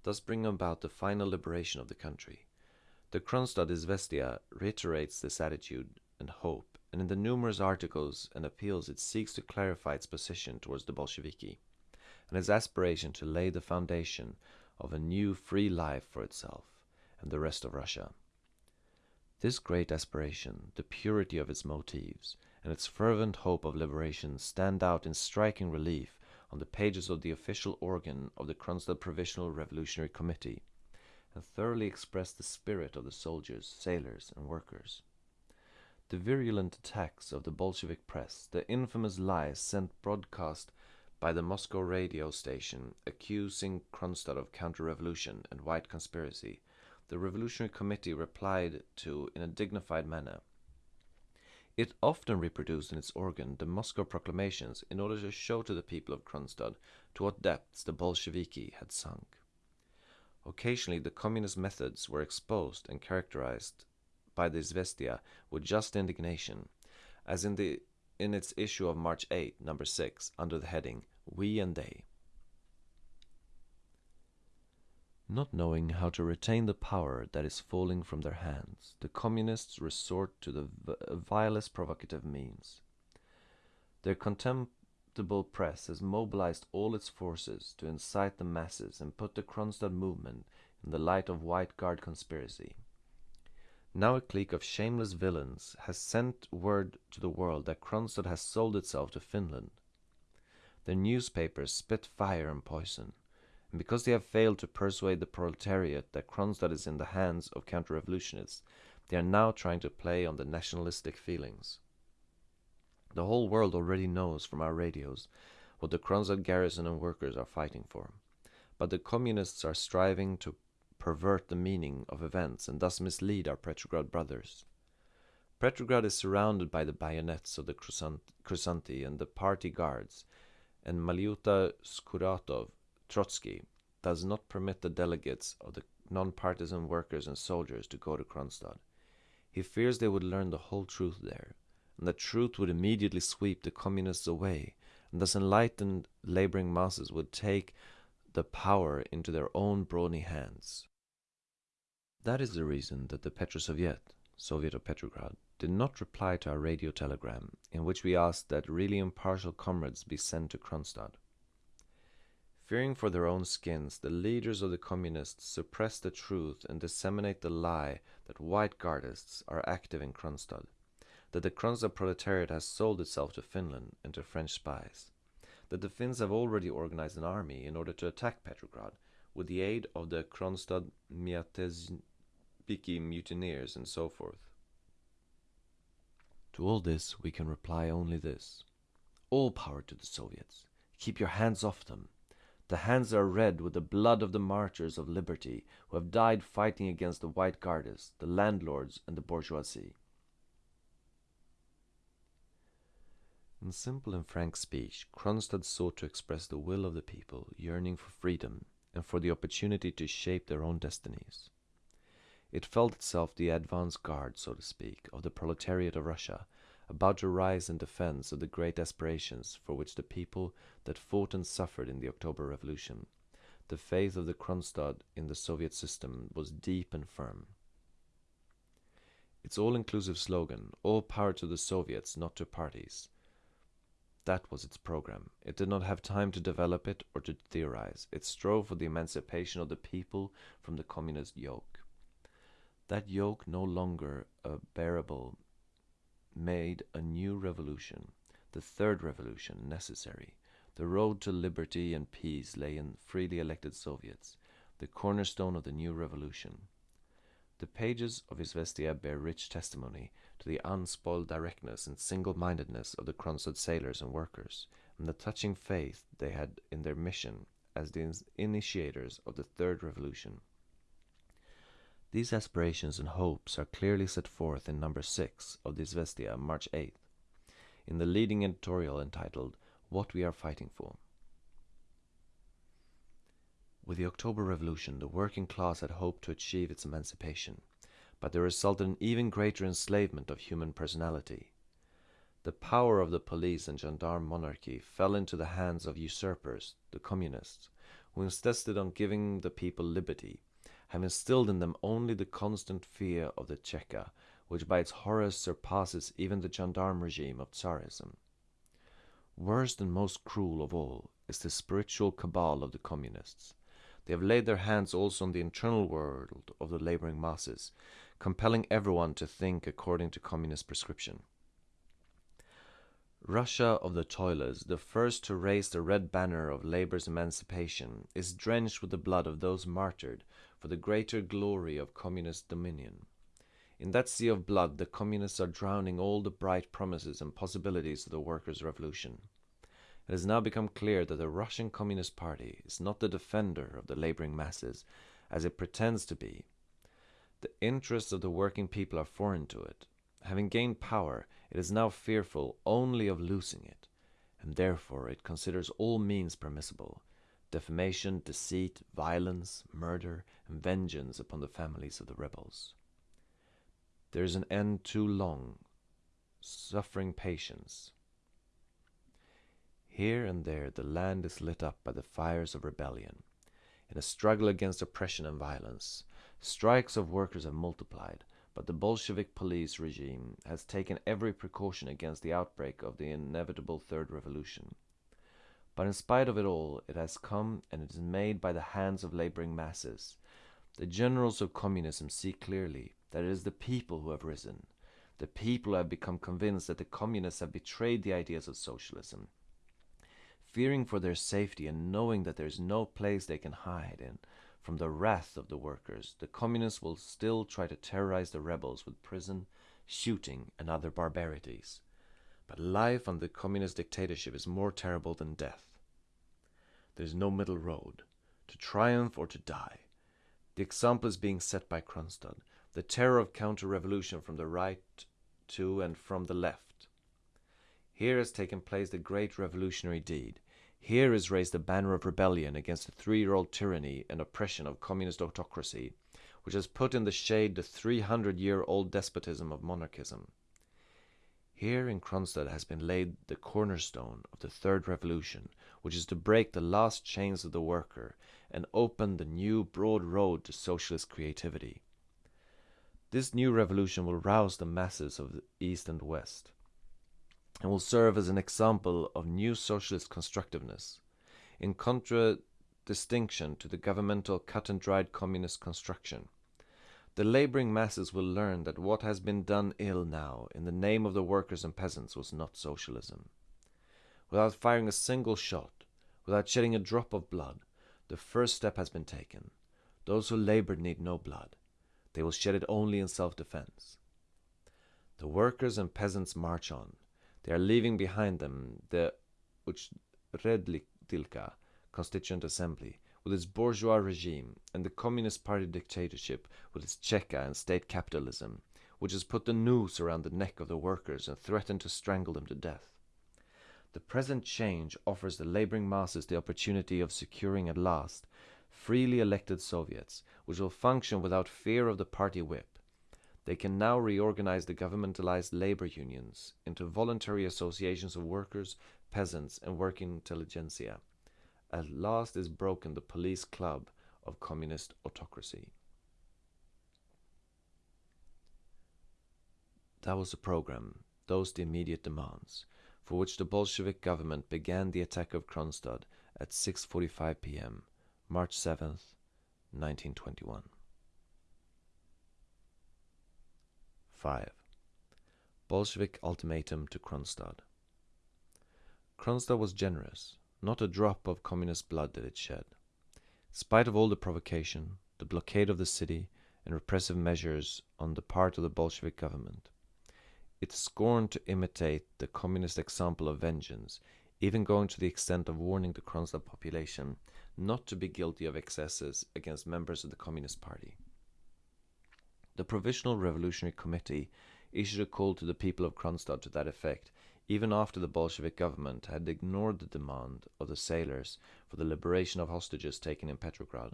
thus bringing about the final liberation of the country. The Kronstadt Izvestia reiterates this attitude and hope and in the numerous articles and appeals it seeks to clarify its position towards the Bolsheviki, and its aspiration to lay the foundation of a new free life for itself and the rest of Russia. This great aspiration, the purity of its motives, and its fervent hope of liberation stand out in striking relief on the pages of the official organ of the Kronstadt Provisional Revolutionary Committee, and thoroughly expressed the spirit of the soldiers, sailors, and workers. The virulent attacks of the Bolshevik press, the infamous lies sent broadcast by the Moscow radio station accusing Kronstadt of counter-revolution and white conspiracy, the Revolutionary Committee replied to in a dignified manner. It often reproduced in its organ the Moscow proclamations in order to show to the people of Kronstadt to what depths the Bolsheviki had sunk. Occasionally the communist methods were exposed and characterized by the Izvestia with just indignation, as in the in its issue of March 8, number 6, under the heading We and They. Not knowing how to retain the power that is falling from their hands, the communists resort to the uh, vilest provocative means. Their contemptible press has mobilized all its forces to incite the masses and put the Kronstadt movement in the light of White Guard conspiracy. Now a clique of shameless villains has sent word to the world that Kronstadt has sold itself to Finland. Their newspapers spit fire and poison, and because they have failed to persuade the proletariat that Kronstadt is in the hands of counter-revolutionists, They are now trying to play on the nationalistic feelings. The whole world already knows from our radios what the Kronstadt garrison and workers are fighting for. But the communists are striving to pervert the meaning of events and thus mislead our Petrograd brothers. Petrograd is surrounded by the bayonets of the Kursanti and the party guards, and Malyuta Skuratov Trotsky does not permit the delegates of the non-partisan workers and soldiers to go to Kronstadt. He fears they would learn the whole truth there, and the truth would immediately sweep the communists away, and thus enlightened laboring masses would take the power into their own brawny hands. That is the reason that the Petrosoviet, Soviet of Petrograd, did not reply to our radio telegram, in which we asked that really impartial comrades be sent to Kronstadt. Fearing for their own skins, the leaders of the communists suppress the truth and disseminate the lie that white guardists are active in Kronstadt, that the Kronstadt proletariat has sold itself to Finland and to French spies, that the Finns have already organized an army in order to attack Petrograd with the aid of the Kronstadt Myatezhniki mutineers and so forth. To all this we can reply only this. All power to the Soviets. Keep your hands off them. The hands are red with the blood of the martyrs of liberty who have died fighting against the white guardists, the landlords, and the bourgeoisie. In simple and frank speech, Kronstadt sought to express the will of the people yearning for freedom and for the opportunity to shape their own destinies. It felt itself the advance guard, so to speak, of the proletariat of Russia, about to rise in defense of the great aspirations for which the people that fought and suffered in the October Revolution. The faith of the Kronstadt in the Soviet system was deep and firm. Its all-inclusive slogan, all power to the Soviets, not to parties. That was its program. It did not have time to develop it or to theorize. It strove for the emancipation of the people from the communist yoke. That yoke no longer uh, bearable made a new revolution, the third revolution, necessary. The road to liberty and peace lay in freely elected Soviets, the cornerstone of the new revolution. The pages of Izvestia bear rich testimony to the unspoiled directness and single-mindedness of the Kronstadt sailors and workers, and the touching faith they had in their mission as the initiators of the third revolution. These aspirations and hopes are clearly set forth in number 6 of the Izvestia, March 8th, in the leading editorial entitled What We Are Fighting For. With the October Revolution, the working class had hoped to achieve its emancipation, but there resulted an even greater enslavement of human personality. The power of the police and gendarme monarchy fell into the hands of usurpers, the communists, who insisted on giving the people liberty have instilled in them only the constant fear of the Cheka, which by its horrors surpasses even the gendarme regime of Tsarism. Worst and most cruel of all is the spiritual cabal of the communists. They have laid their hands also on the internal world of the laboring masses, compelling everyone to think according to communist prescription. Russia of the toilers, the first to raise the red banner of labor's emancipation, is drenched with the blood of those martyred for the greater glory of communist dominion. In that sea of blood, the communists are drowning all the bright promises and possibilities of the workers' revolution. It has now become clear that the Russian Communist Party is not the defender of the laboring masses, as it pretends to be. The interests of the working people are foreign to it. Having gained power, it is now fearful only of losing it, and therefore it considers all means permissible, defamation, deceit, violence, murder, and vengeance upon the families of the rebels. There is an end too long, suffering patience. Here and there the land is lit up by the fires of rebellion. In a struggle against oppression and violence, strikes of workers have multiplied, but the Bolshevik police regime has taken every precaution against the outbreak of the inevitable Third Revolution. But in spite of it all, it has come and it is made by the hands of laboring masses. The generals of communism see clearly that it is the people who have risen. The people have become convinced that the communists have betrayed the ideas of socialism. Fearing for their safety and knowing that there is no place they can hide in, from the wrath of the workers, the communists will still try to terrorize the rebels with prison, shooting, and other barbarities. But life under communist dictatorship is more terrible than death. There is no middle road, to triumph or to die. The example is being set by Kronstadt, the terror of counter-revolution from the right to and from the left. Here has taken place the great revolutionary deed. Here is raised the banner of rebellion against the three-year-old tyranny and oppression of communist autocracy, which has put in the shade the 300-year-old despotism of monarchism. Here in Kronstadt has been laid the cornerstone of the third revolution, which is to break the last chains of the worker and open the new broad road to socialist creativity. This new revolution will rouse the masses of the East and West and will serve as an example of new socialist constructiveness, in contradistinction to the governmental cut and dried communist construction. The laboring masses will learn that what has been done ill now in the name of the workers and peasants was not socialism. Without firing a single shot, without shedding a drop of blood, the first step has been taken. Those who labored need no blood. They will shed it only in self-defense. The workers and peasants march on. They are leaving behind them the Uchredilka Constituent Assembly, with its bourgeois regime, and the Communist Party dictatorship with its Cheka and state capitalism, which has put the noose around the neck of the workers and threatened to strangle them to death. The present change offers the laboring masses the opportunity of securing at last freely elected Soviets, which will function without fear of the party whip. They can now reorganize the governmentalized labor unions into voluntary associations of workers, peasants, and working intelligentsia at last is broken the police club of communist autocracy. That was the program, those the immediate demands, for which the Bolshevik government began the attack of Kronstadt at 6.45 p.m., March 7th, 1921. 5. Bolshevik ultimatum to Kronstadt. Kronstadt was generous, not a drop of communist blood did it shed. In spite of all the provocation, the blockade of the city, and repressive measures on the part of the Bolshevik government, it scorned to imitate the communist example of vengeance, even going to the extent of warning the Kronstadt population not to be guilty of excesses against members of the Communist Party. The Provisional Revolutionary Committee issued a call to the people of Kronstadt to that effect even after the Bolshevik government had ignored the demand of the sailors for the liberation of hostages taken in Petrograd.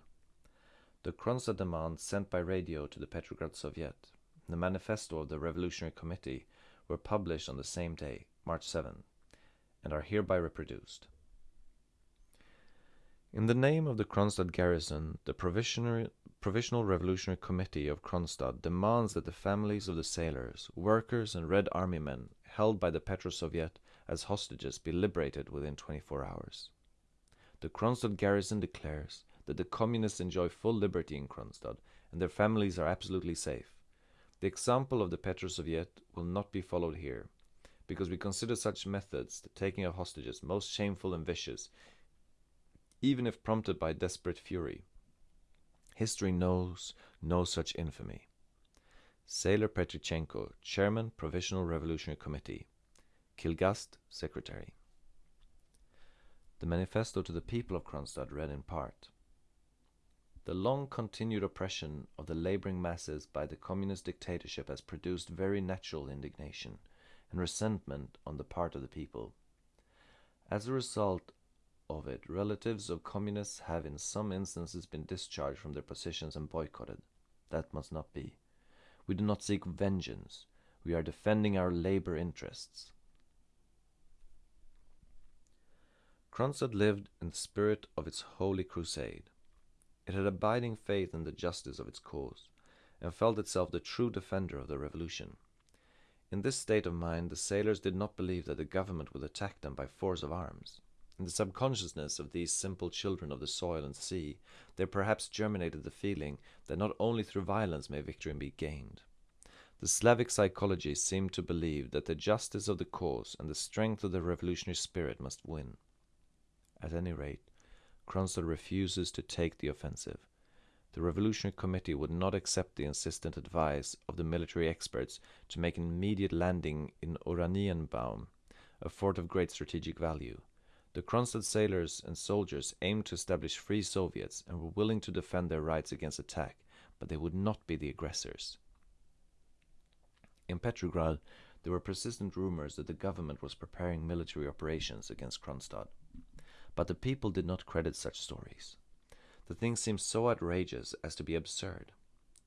The Kronstadt demand sent by radio to the Petrograd Soviet, the manifesto of the Revolutionary Committee, were published on the same day, March 7, and are hereby reproduced. In the name of the Kronstadt garrison, the Provisional Revolutionary Committee of Kronstadt demands that the families of the sailors, workers, and Red Army men held by the Petro-Soviet as hostages be liberated within 24 hours. The Kronstadt garrison declares that the communists enjoy full liberty in Kronstadt and their families are absolutely safe. The example of the Petro-Soviet will not be followed here, because we consider such methods, the taking of hostages, most shameful and vicious, even if prompted by desperate fury. History knows no such infamy. Sailor Petrichenko, Chairman, Provisional Revolutionary Committee. Kilgast, Secretary. The manifesto to the people of Kronstadt read in part. The long continued oppression of the laboring masses by the communist dictatorship has produced very natural indignation and resentment on the part of the people. As a result of it, relatives of communists have in some instances been discharged from their positions and boycotted. That must not be. We do not seek vengeance. We are defending our labor interests. Kronstadt lived in the spirit of its holy crusade. It had abiding faith in the justice of its cause, and felt itself the true defender of the revolution. In this state of mind, the sailors did not believe that the government would attack them by force of arms. In the subconsciousness of these simple children of the soil and sea, there perhaps germinated the feeling that not only through violence may victory be gained. The Slavic psychology seemed to believe that the justice of the cause and the strength of the revolutionary spirit must win. At any rate, Kronstadt refuses to take the offensive. the Revolutionary Committee would not accept the insistent advice of the military experts to make an immediate landing in Oranienbaum, a fort of great strategic value. The Kronstadt sailors and soldiers aimed to establish free Soviets and were willing to defend their rights against attack, but they would not be the aggressors. In Petrograd, there were persistent rumors that the government was preparing military operations against Kronstadt. But the people did not credit such stories. The thing seemed so outrageous as to be absurd.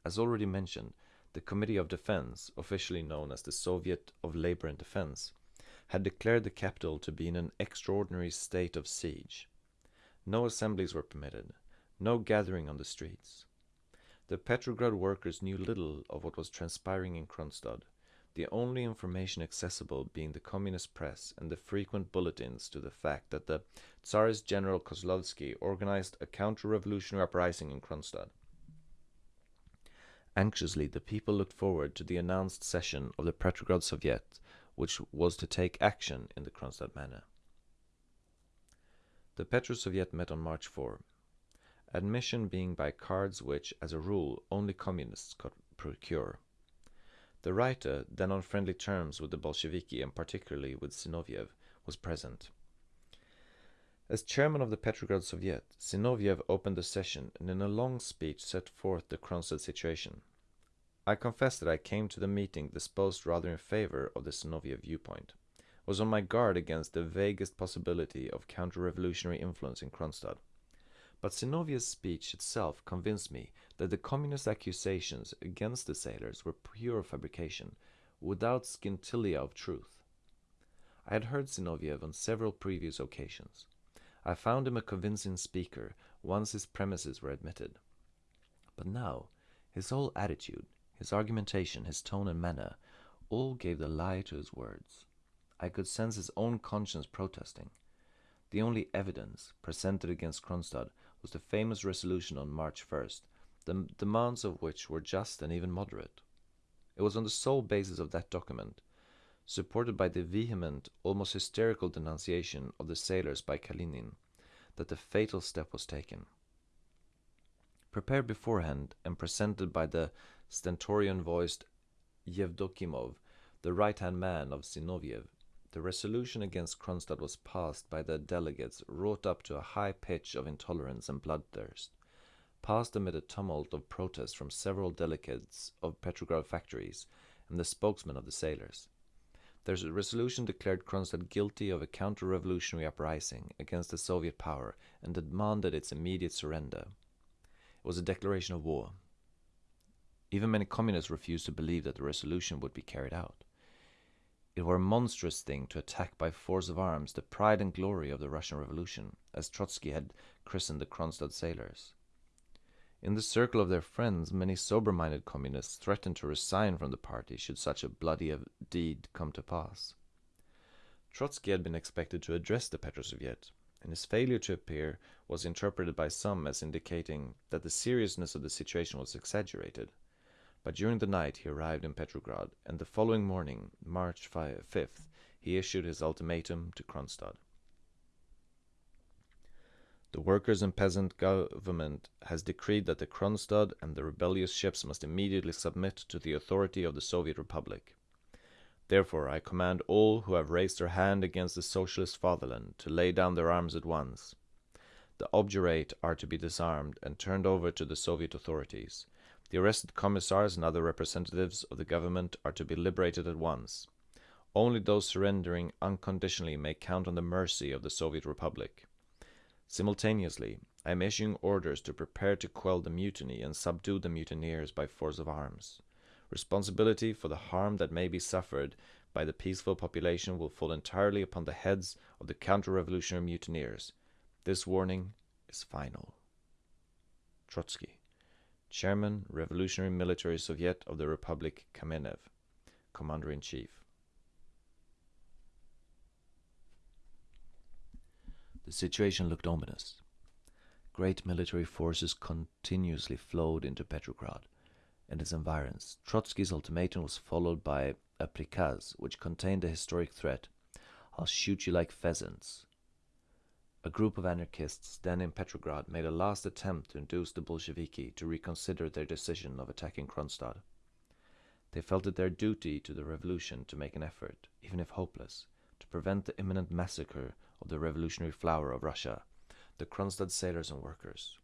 As already mentioned, the Committee of Defense, officially known as the Soviet of Labor and Defense, had declared the capital to be in an extraordinary state of siege. No assemblies were permitted, no gathering on the streets. The Petrograd workers knew little of what was transpiring in Kronstadt, the only information accessible being the communist press and the frequent bulletins to the fact that the Tsarist General Kozlovsky organized a counter-revolutionary uprising in Kronstadt. Anxiously, the people looked forward to the announced session of the Petrograd Soviet, which was to take action in the Kronstadt manner. The Petro Soviet met on March 4, admission being by cards which, as a rule, only communists could procure. The writer, then on friendly terms with the Bolsheviki and particularly with Zinoviev, was present. As chairman of the Petrograd Soviet, Zinoviev opened the session and in a long speech set forth the Kronstadt situation. I confess that I came to the meeting disposed rather in favor of the Zinoviev viewpoint, was on my guard against the vaguest possibility of counter-revolutionary influence in Kronstadt. But Zinoviev's speech itself convinced me that the communist accusations against the sailors were pure fabrication, without scintilla of truth. I had heard Zinoviev on several previous occasions. I found him a convincing speaker once his premises were admitted. But now, his whole attitude, his argumentation, his tone and manner, all gave the lie to his words. I could sense his own conscience protesting. The only evidence presented against Kronstadt was the famous resolution on March 1st, the demands of which were just and even moderate. It was on the sole basis of that document, supported by the vehement, almost hysterical denunciation of the sailors by Kalinin, that the fatal step was taken. Prepared beforehand and presented by the stentorian-voiced Yevdokimov, the right-hand man of Zinoviev, the resolution against Kronstadt was passed by the delegates wrought up to a high pitch of intolerance and bloodthirst passed amid a tumult of protest from several delegates of Petrograd factories and the spokesmen of the sailors. Their resolution declared Kronstadt guilty of a counter-revolutionary uprising against the Soviet power and demanded its immediate surrender. It was a declaration of war. Even many communists refused to believe that the resolution would be carried out. It were a monstrous thing to attack by force of arms the pride and glory of the Russian Revolution, as Trotsky had christened the Kronstadt sailors. In the circle of their friends, many sober-minded communists threatened to resign from the party should such a bloody deed come to pass. Trotsky had been expected to address the Petrosoviet, and his failure to appear was interpreted by some as indicating that the seriousness of the situation was exaggerated. But during the night he arrived in Petrograd, and the following morning, March 5th, he issued his ultimatum to Kronstadt. The workers and peasant government has decreed that the Kronstadt and the rebellious ships must immediately submit to the authority of the Soviet Republic. Therefore I command all who have raised their hand against the socialist fatherland to lay down their arms at once. The obdurate are to be disarmed and turned over to the Soviet authorities. The arrested commissars and other representatives of the government are to be liberated at once. Only those surrendering unconditionally may count on the mercy of the Soviet Republic. Simultaneously, I am issuing orders to prepare to quell the mutiny and subdue the mutineers by force of arms. Responsibility for the harm that may be suffered by the peaceful population will fall entirely upon the heads of the counter-revolutionary mutineers. This warning is final. Trotsky, Chairman, Revolutionary Military Soviet of the Republic Kamenev, Commander-in-Chief. The situation looked ominous. Great military forces continuously flowed into Petrograd and its environs. Trotsky's ultimatum was followed by a prikaz which contained the historic threat, I'll shoot you like pheasants. A group of anarchists then in Petrograd made a last attempt to induce the Bolsheviki to reconsider their decision of attacking Kronstadt. They felt it their duty to the revolution to make an effort, even if hopeless, to prevent the imminent massacre of the revolutionary flower of Russia, the Kronstadt sailors and workers.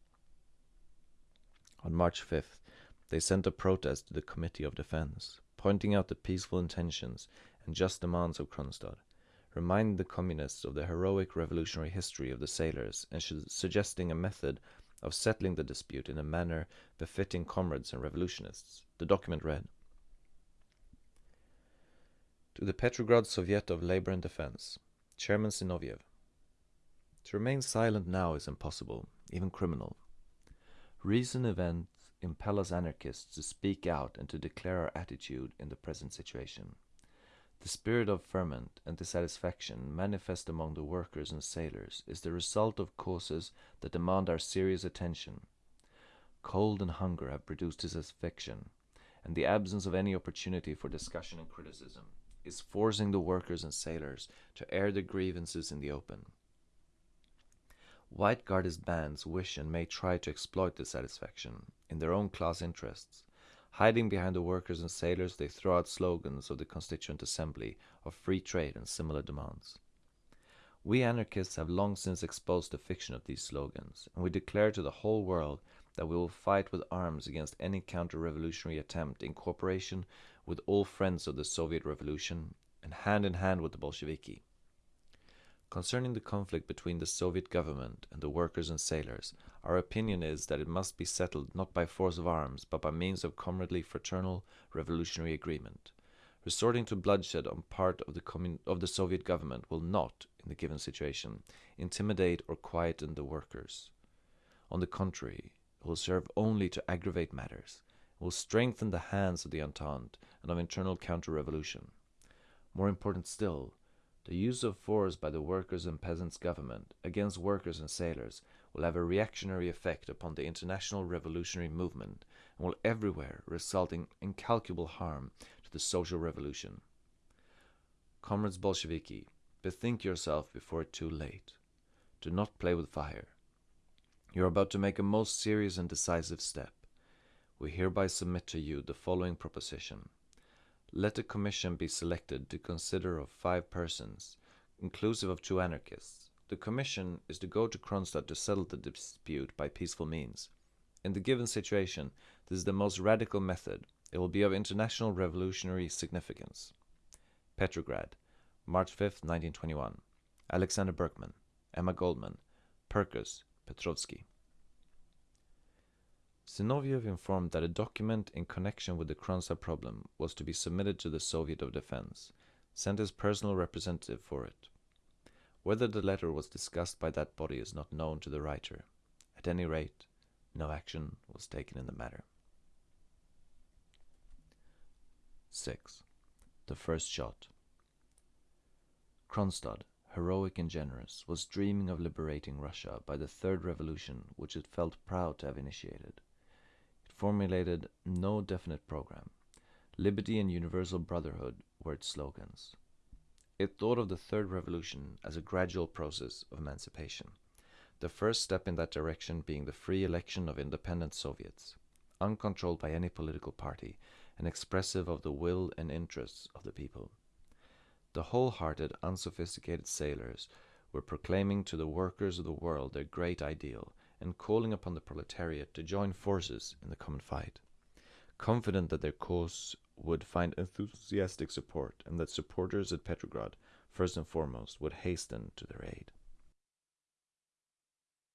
On March 5th, they sent a protest to the Committee of Defense, pointing out the peaceful intentions and just demands of Kronstadt reminding the communists of the heroic revolutionary history of the sailors and suggesting a method of settling the dispute in a manner befitting comrades and revolutionists. The document read To the Petrograd Soviet of Labor and Defense, Chairman Zinoviev. To remain silent now is impossible, even criminal. Recent events impel us anarchists to speak out and to declare our attitude in the present situation. The spirit of ferment and dissatisfaction manifest among the workers and sailors is the result of causes that demand our serious attention. Cold and hunger have produced disaffection, and the absence of any opportunity for discussion and criticism is forcing the workers and sailors to air their grievances in the open. White Guardist bands wish and may try to exploit dissatisfaction in their own class interests, Hiding behind the workers and sailors, they throw out slogans of the Constituent Assembly of free trade and similar demands. We anarchists have long since exposed the fiction of these slogans, and we declare to the whole world that we will fight with arms against any counter-revolutionary attempt in cooperation with all friends of the Soviet Revolution and hand in hand with the Bolsheviki. Concerning the conflict between the Soviet government and the workers and sailors, our opinion is that it must be settled not by force of arms, but by means of comradely, fraternal, revolutionary agreement. Resorting to bloodshed on part of the, of the Soviet government will not, in the given situation, intimidate or quieten the workers. On the contrary, it will serve only to aggravate matters, it will strengthen the hands of the Entente and of internal counter-revolution. More important still, the use of force by the workers and peasants' government against workers and sailors will have a reactionary effect upon the international revolutionary movement and will everywhere result in incalculable harm to the social revolution. Comrades Bolsheviki, bethink yourself before too late. Do not play with fire. You are about to make a most serious and decisive step. We hereby submit to you the following proposition. Let a commission be selected to consider of five persons, inclusive of two anarchists. The commission is to go to Kronstadt to settle the dispute by peaceful means. In the given situation, this is the most radical method. It will be of international revolutionary significance. Petrograd, March 5, 1921. Alexander Berkman, Emma Goldman, Perkus, Petrovsky. Zinoviev informed that a document in connection with the Kronstadt problem was to be submitted to the Soviet of Defense, sent his personal representative for it. Whether the letter was discussed by that body is not known to the writer. At any rate, no action was taken in the matter. 6. The First Shot Kronstadt, heroic and generous, was dreaming of liberating Russia by the third revolution which it felt proud to have initiated It formulated no definite program. Liberty and universal brotherhood were its slogans. It thought of the Third Revolution as a gradual process of emancipation, the first step in that direction being the free election of independent Soviets, uncontrolled by any political party and expressive of the will and interests of the people. The wholehearted, unsophisticated sailors were proclaiming to the workers of the world their great ideal and calling upon the proletariat to join forces in the common fight, confident that their cause would find enthusiastic support and that supporters at Petrograd, first and foremost, would hasten to their aid.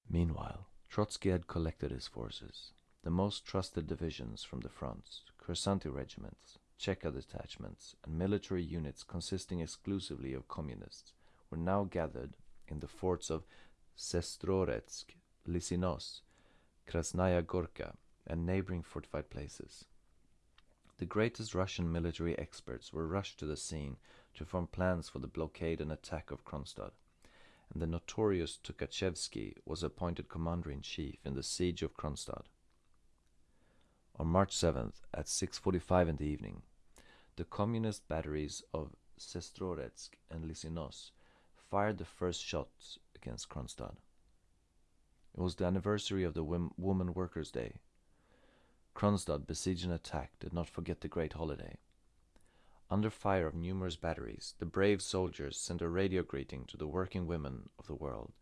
Meanwhile, Trotsky had collected his forces, the most trusted divisions from the fronts, Kursanti regiments, Cheka detachments, and military units consisting exclusively of communists, were now gathered in the forts of Sestroretsk Lysinos, Krasnaya Gorka, and neighboring fortified places. The greatest Russian military experts were rushed to the scene to form plans for the blockade and attack of Kronstadt, and the notorious Tukhachevsky was appointed commander-in-chief in the siege of Kronstadt. On March 7th, at 6.45 in the evening, the communist batteries of Sestroretsk and Lysinos fired the first shots against Kronstadt. It was the anniversary of the Woman Workers' Day. Kronstadt, besieged and attacked, did not forget the great holiday. Under fire of numerous batteries, the brave soldiers sent a radio greeting to the working women of the world,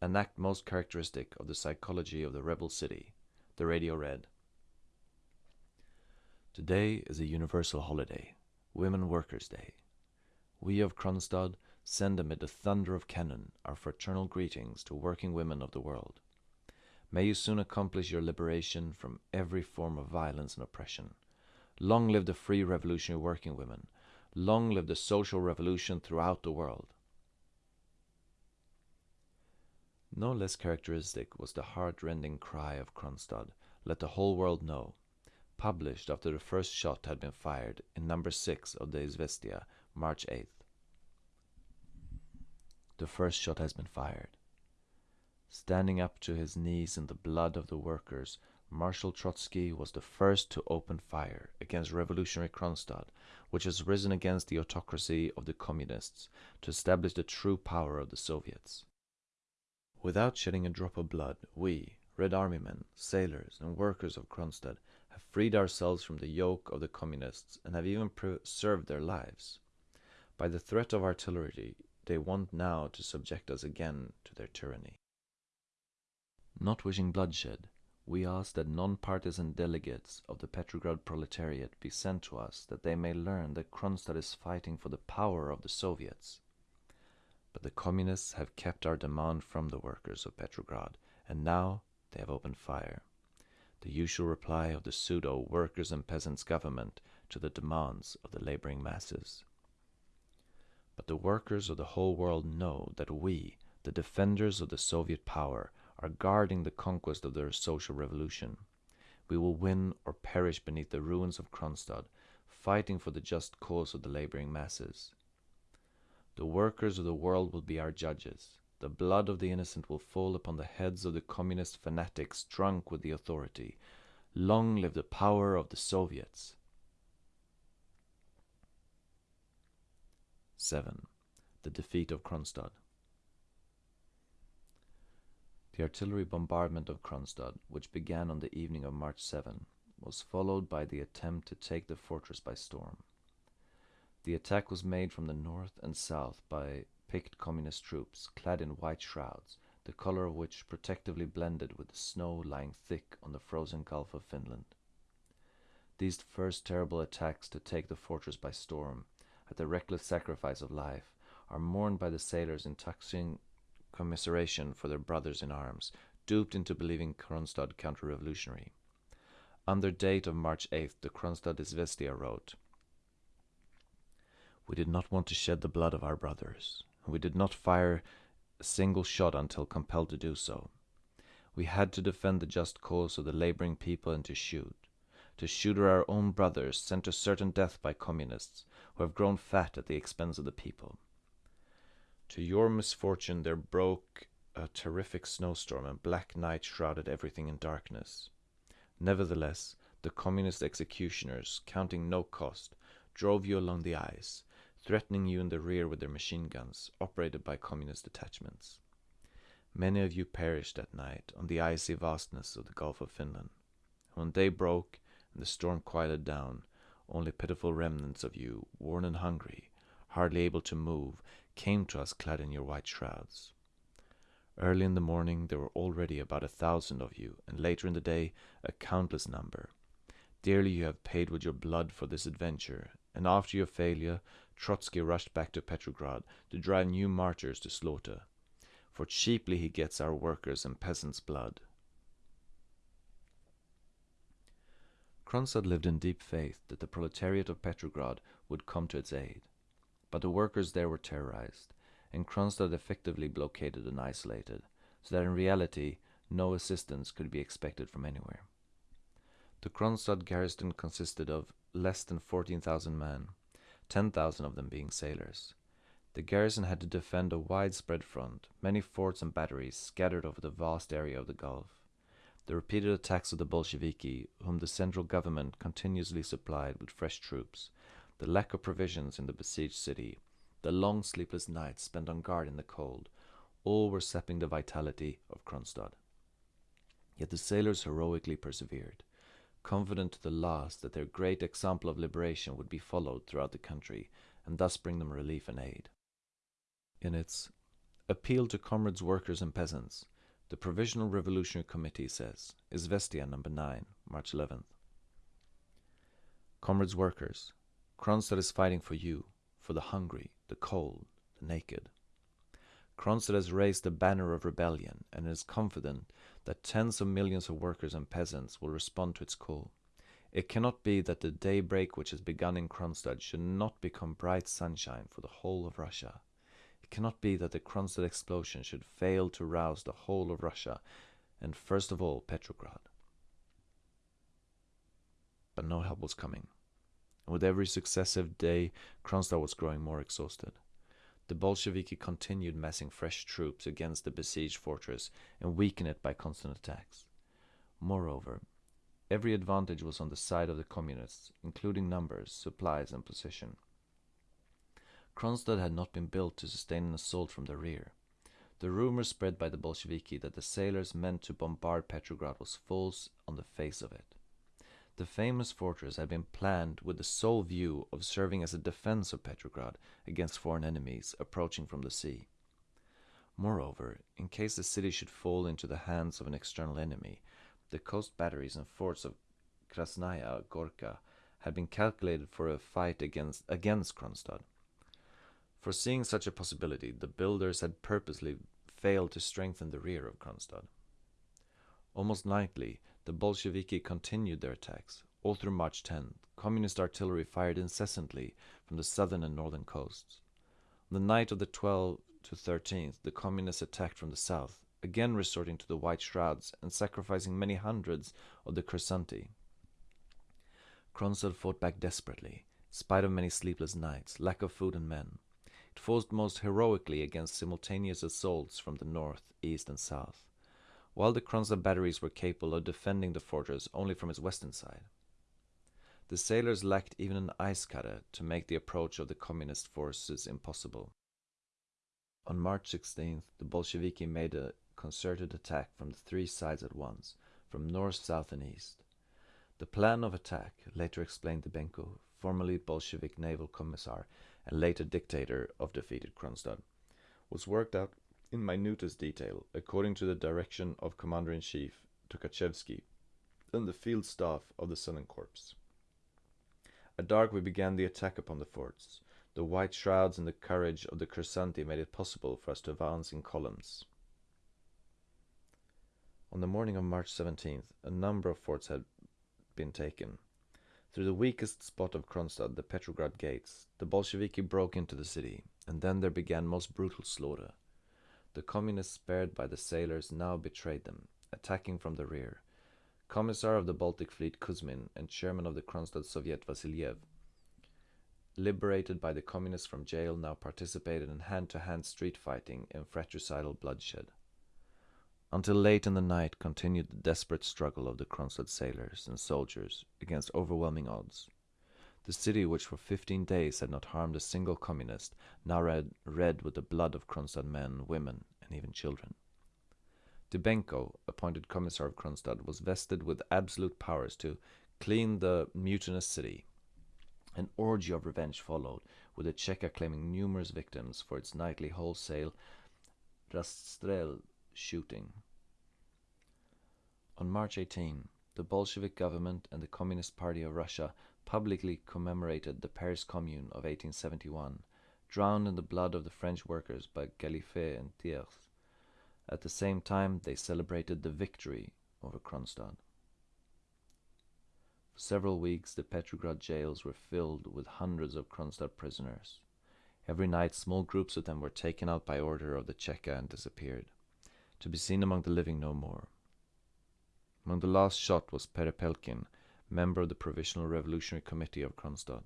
an act most characteristic of the psychology of the rebel city. The radio read Today is a universal holiday, Women Workers' Day. We of Kronstadt send amid the thunder of cannon our fraternal greetings to working women of the world. May you soon accomplish your liberation from every form of violence and oppression. Long live the free revolutionary working women. Long live the social revolution throughout the world. No less characteristic was the heart-rending cry of Kronstadt, Let the whole world know, published after the first shot had been fired in number 6 of the Izvestia, March 8th. The first shot has been fired. Standing up to his knees in the blood of the workers, Marshal Trotsky was the first to open fire against revolutionary Kronstadt, which has risen against the autocracy of the communists to establish the true power of the Soviets. Without shedding a drop of blood, we, Red Army men, sailors, and workers of Kronstadt have freed ourselves from the yoke of the communists and have even preserved their lives. By the threat of artillery, they want now to subject us again to their tyranny. Not wishing bloodshed, we ask that non-partisan delegates of the Petrograd proletariat be sent to us that they may learn that Kronstadt is fighting for the power of the Soviets. But the communists have kept our demand from the workers of Petrograd, and now they have opened fire. The usual reply of the pseudo workers and peasants government to the demands of the laboring masses. But the workers of the whole world know that we, the defenders of the Soviet power, are guarding the conquest of their social revolution. We will win or perish beneath the ruins of Kronstadt, fighting for the just cause of the laboring masses. The workers of the world will be our judges. The blood of the innocent will fall upon the heads of the communist fanatics drunk with the authority. Long live the power of the Soviets! 7. The defeat of Kronstadt. The artillery bombardment of Kronstadt, which began on the evening of March 7, was followed by the attempt to take the fortress by storm. The attack was made from the north and south by picked communist troops clad in white shrouds, the color of which protectively blended with the snow lying thick on the frozen Gulf of Finland. These first terrible attacks to take the fortress by storm, at the reckless sacrifice of life, are mourned by the sailors in touching commiseration for their brothers in arms, duped into believing Kronstadt counter-revolutionary. Under date of March 8th, the Kronstadt Izvestia wrote, we did not want to shed the blood of our brothers. We did not fire a single shot until compelled to do so. We had to defend the just cause of the laboring people and to shoot. To shoot our own brothers sent to certain death by communists who have grown fat at the expense of the people. To your misfortune there broke a terrific snowstorm and black night shrouded everything in darkness. Nevertheless, the communist executioners, counting no cost, drove you along the ice, threatening you in the rear with their machine guns, operated by communist detachments. Many of you perished that night on the icy vastness of the Gulf of Finland. When day broke and the storm quieted down, only pitiful remnants of you, worn and hungry, hardly able to move, came to us clad in your white shrouds. Early in the morning there were already about a thousand of you, and later in the day a countless number. Dearly you have paid with your blood for this adventure, and after your failure Trotsky rushed back to Petrograd to drive new martyrs to slaughter, for cheaply he gets our workers' and peasants' blood. Kronstadt lived in deep faith that the proletariat of Petrograd would come to its aid. But the workers there were terrorized, and Kronstadt effectively blockaded and isolated, so that in reality no assistance could be expected from anywhere. The Kronstadt garrison consisted of less than 14,000 men, 10,000 of them being sailors. The garrison had to defend a widespread front, many forts and batteries scattered over the vast area of the Gulf. The repeated attacks of the Bolsheviki, whom the central government continuously supplied with fresh troops, the lack of provisions in the besieged city, the long sleepless nights spent on guard in the cold, all were sapping the vitality of Kronstadt. Yet the sailors heroically persevered, confident to the last that their great example of liberation would be followed throughout the country, and thus bring them relief and aid. In its Appeal to Comrades, Workers and Peasants, the Provisional Revolutionary Committee says, Izvestia number 9, March 11th. Comrades workers, Kronstadt is fighting for you, for the hungry, the cold, the naked. Kronstadt has raised the banner of rebellion and is confident that tens of millions of workers and peasants will respond to its call. It cannot be that the daybreak which has begun in Kronstadt should not become bright sunshine for the whole of Russia. It cannot be that the Kronstadt explosion should fail to rouse the whole of Russia, and first of all Petrograd. But no help was coming. And with every successive day, Kronstadt was growing more exhausted. The Bolsheviki continued massing fresh troops against the besieged fortress and weakened it by constant attacks. Moreover, every advantage was on the side of the communists, including numbers, supplies, and position. Kronstadt had not been built to sustain an assault from the rear. The rumor spread by the Bolsheviki that the sailors meant to bombard Petrograd was false on the face of it. The famous fortress had been planned with the sole view of serving as a defense of Petrograd against foreign enemies approaching from the sea. Moreover, in case the city should fall into the hands of an external enemy, the coast batteries and forts of Krasnaya Gorka had been calculated for a fight against, against Kronstadt. Foreseeing such a possibility, the builders had purposely failed to strengthen the rear of Kronstadt. Almost nightly, the Bolsheviki continued their attacks. All through March 10th, communist artillery fired incessantly from the southern and northern coasts. On the night of the 12th to 13th, the communists attacked from the south, again resorting to the white shrouds and sacrificing many hundreds of the Kursanti. Kronstadt fought back desperately, spite of many sleepless nights, lack of food and men. It fought most heroically against simultaneous assaults from the north, east, and south, while the Kronstadt batteries were capable of defending the fortress only from its western side. The sailors lacked even an ice cutter to make the approach of the communist forces impossible. On March 16th, the Bolsheviki made a concerted attack from the three sides at once, from north, south, and east. The plan of attack, later explained Dybenko, formerly Bolshevik naval commissar and later dictator of defeated Kronstadt, was worked out in minutest detail according to the direction of Commander-in-Chief Tukhachevsky and the field staff of the Southern Corps. At dark we began the attack upon the forts. The white shrouds and the courage of the Kursanti made it possible for us to advance in columns. On the morning of March 17th, a number of forts had been taken. Through the weakest spot of Kronstadt, the Petrograd gates, the Bolsheviki broke into the city, and then there began most brutal slaughter. The communists spared by the sailors now betrayed them, attacking from the rear. Commissar of the Baltic Fleet Kuzmin and chairman of the Kronstadt Soviet Vasiliev, liberated by the communists from jail, now participated in hand-to-hand street fighting and fratricidal bloodshed. Until late in the night continued the desperate struggle of the Kronstadt sailors and soldiers against overwhelming odds. The city, which for fifteen days had not harmed a single communist, now red, red with the blood of Kronstadt men, women, and even children. Dybenko, appointed commissar of Kronstadt, was vested with absolute powers to clean the mutinous city. An orgy of revenge followed, with the Cheka claiming numerous victims for its nightly wholesale rastrel shooting. On March 18, the Bolshevik government and the Communist Party of Russia publicly commemorated the Paris Commune of 1871, drowned in the blood of the French workers by Galliffet and Thiers. At the same time, they celebrated the victory over Kronstadt. For several weeks, the Petrograd jails were filled with hundreds of Kronstadt prisoners. Every night, small groups of them were taken out by order of the Cheka and disappeared to be seen among the living no more. Among the last shot was Perepelkin, member of the Provisional Revolutionary Committee of Kronstadt.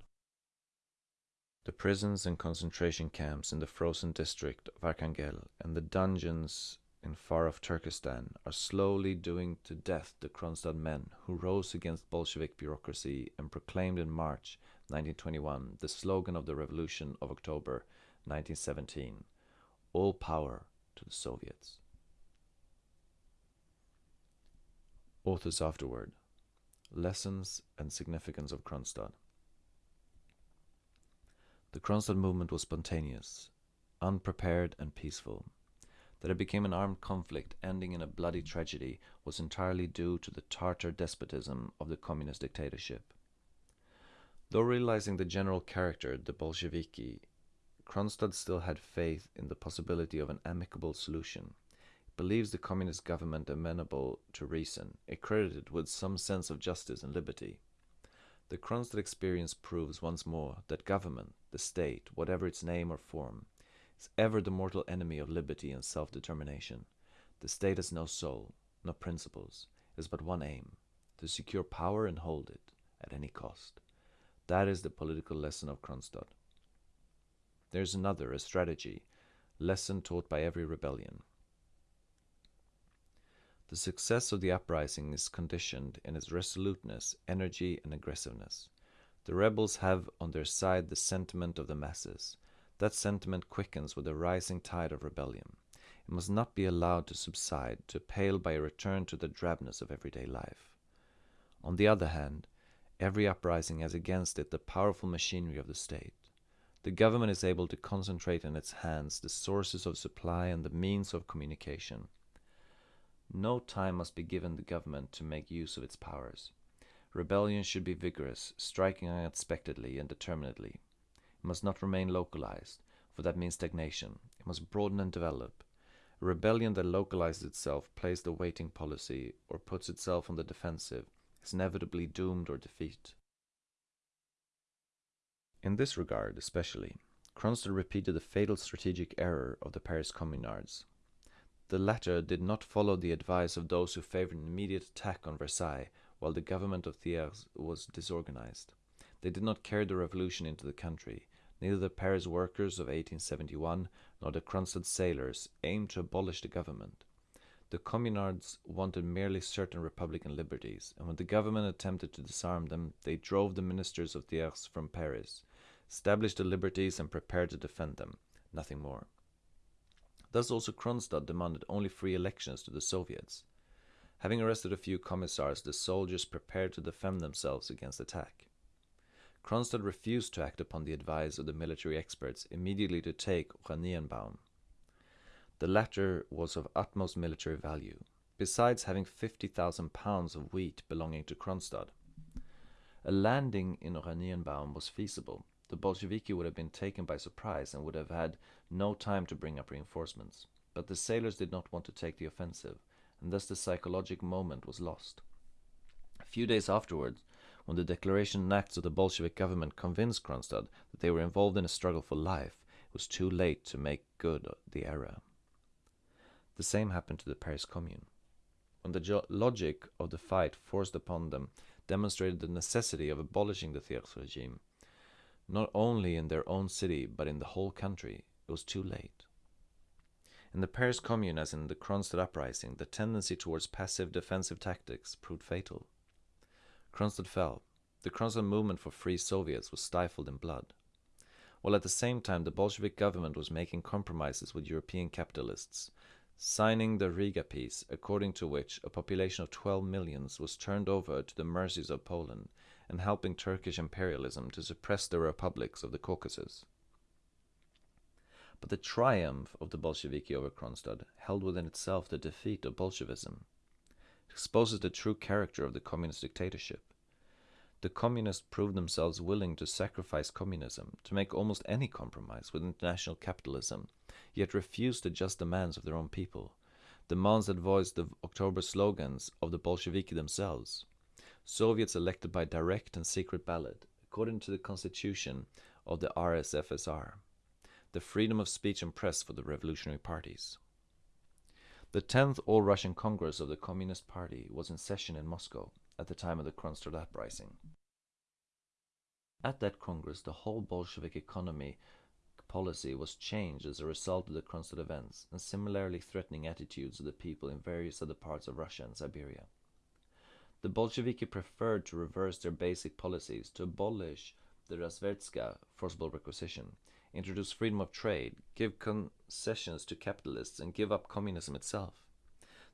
The prisons and concentration camps in the frozen district of Arkhangel and the dungeons in far-off Turkestan are slowly doing to death the Kronstadt men who rose against Bolshevik bureaucracy and proclaimed in March 1921 the slogan of the Revolution of October, 1917. All power to the Soviets. Authors afterward. Lessons and significance of Kronstadt. The Kronstadt movement was spontaneous, unprepared, and peaceful. That it became an armed conflict ending in a bloody tragedy was entirely due to the Tartar despotism of the communist dictatorship. Though realizing the general character of the Bolsheviki, Kronstadt still had faith in the possibility of an amicable solution. Believes the communist government amenable to reason, accredited with some sense of justice and liberty. The Kronstadt experience proves once more that government, the state, whatever its name or form, is ever the mortal enemy of liberty and self-determination. The state has no soul, no principles, it has but one aim, to secure power and hold it, at any cost. That is the political lesson of Kronstadt. There is another, a strategy, lesson taught by every rebellion. The success of the uprising is conditioned in its resoluteness, energy, and aggressiveness. The rebels have on their side the sentiment of the masses. That sentiment quickens with the rising tide of rebellion. It must not be allowed to subside, to pale by a return to the drabness of everyday life. On the other hand, every uprising has against it the powerful machinery of the state. The government is able to concentrate in its hands the sources of supply and the means of communication. No time must be given the government to make use of its powers. Rebellion should be vigorous, striking unexpectedly and determinedly. It must not remain localized, for that means stagnation. It must broaden and develop. A rebellion that localizes itself, plays the waiting policy, or puts itself on the defensive, is inevitably doomed or defeat. In this regard, especially, Kronstadt repeated the fatal strategic error of the Paris Communards. The latter did not follow the advice of those who favored an immediate attack on Versailles while the government of Thiers was disorganized. They did not carry the revolution into the country. Neither the Paris workers of 1871 nor the Kronstadt sailors aimed to abolish the government. The Communards wanted merely certain republican liberties, and when the government attempted to disarm them, they drove the ministers of Thiers from Paris, established the liberties, and prepared to defend them, nothing more. Thus also Kronstadt demanded only free elections to the Soviets. Having arrested a few commissars, the soldiers prepared to defend themselves against attack. Kronstadt refused to act upon the advice of the military experts immediately to take Oranienbaum. The latter was of utmost military value, besides having 50,000 pounds of wheat belonging to Kronstadt. A landing in Oranienbaum was feasible, the Bolsheviki would have been taken by surprise and would have had no time to bring up reinforcements. But the sailors did not want to take the offensive, and thus the psychologic moment was lost. A few days afterwards, when the declaration and acts of the Bolshevik government convinced Kronstadt that they were involved in a struggle for life, it was too late to make good the error. The same happened to the Paris Commune. When the logic of the fight forced upon them demonstrated the necessity of abolishing the Thiers regime, not only in their own city but in the whole country, it was too late. In the Paris Commune, as in the Kronstadt uprising, the tendency towards passive defensive tactics proved fatal. Kronstadt fell. The Kronstadt movement for free Soviets was stifled in blood. While at the same time the Bolshevik government was making compromises with European capitalists, signing the Riga Peace, according to which a population of 12 millions was turned over to the mercies of Poland and helping Turkish imperialism to suppress the republics of the Caucasus. But the triumph of the Bolsheviki over Kronstadt held within itself the defeat of Bolshevism. It exposes the true character of the communist dictatorship. The communists proved themselves willing to sacrifice communism, to make almost any compromise with international capitalism, yet refused the just demands of their own people, demands that voiced the October slogans of the Bolsheviki themselves. Soviets elected by direct and secret ballot, according to the constitution of the RSFSR, the freedom of speech and press for the revolutionary parties. The 10th All Russian Congress of the Communist Party was in session in Moscow at the time of the Kronstadt uprising. At that Congress, the whole Bolshevik economy policy was changed as a result of the Kronstadt events and similarly threatening attitudes of the people in various other parts of Russia and Siberia. The Bolsheviki preferred to reverse their basic policies to abolish the Razverstka forcible requisition, introduce freedom of trade, give concessions to capitalists, and give up communism itself.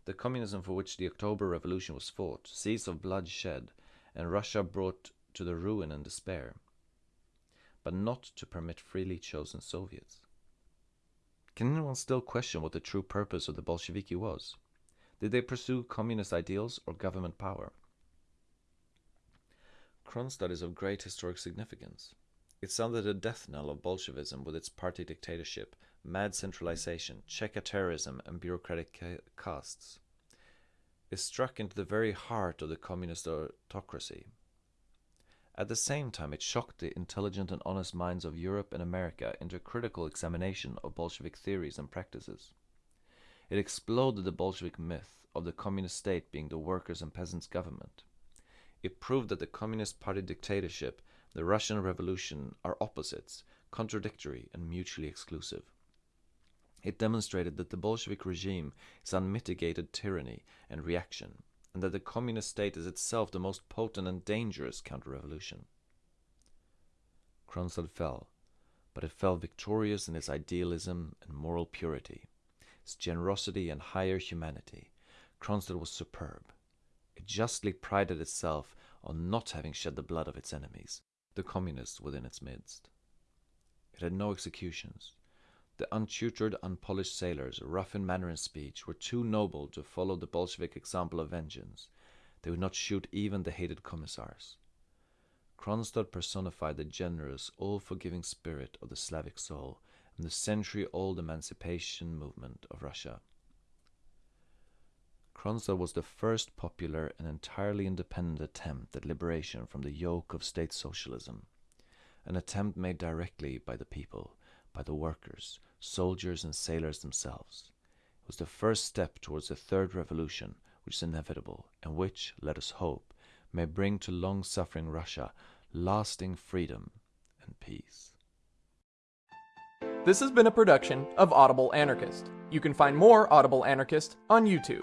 The communism for which the October Revolution was fought, seas of blood shed, and Russia brought to the ruin and despair, but not to permit freely chosen Soviets. Can anyone still question what the true purpose of the Bolsheviki was? Did they pursue communist ideals or government power? Kronstadt is of great historic significance. It sounded a death knell of Bolshevism with its party dictatorship, mad centralization, Cheka terrorism, and bureaucratic castes. It struck into the very heart of the communist autocracy. At the same time, it shocked the intelligent and honest minds of Europe and America into a critical examination of Bolshevik theories and practices. It exploded the Bolshevik myth of the communist state being the workers' and peasants' government. It proved that the Communist Party dictatorship, the Russian Revolution are opposites, contradictory, and mutually exclusive. It demonstrated that the Bolshevik regime is unmitigated tyranny and reaction, and that the communist state is itself the most potent and dangerous counter-revolution. Kronstadt fell, but it fell victorious in its idealism and moral purity, its generosity and higher humanity. Kronstadt was superb. It justly prided itself on not having shed the blood of its enemies, the communists within its midst. It had no executions. The untutored, unpolished sailors, rough in manner and speech, were too noble to follow the Bolshevik example of vengeance. They would not shoot even the hated commissars. Kronstadt personified the generous, all-forgiving spirit of the Slavic soul and the century-old emancipation movement of Russia. Kronstadt was the first popular and entirely independent attempt at liberation from the yoke of state socialism, an attempt made directly by the people, by the workers, soldiers and sailors themselves. It was the first step towards the third revolution, which is inevitable, and which, let us hope, may bring to long-suffering Russia lasting freedom and peace. This has been a production of Audible Anarchist. You can find more Audible Anarchist on YouTube.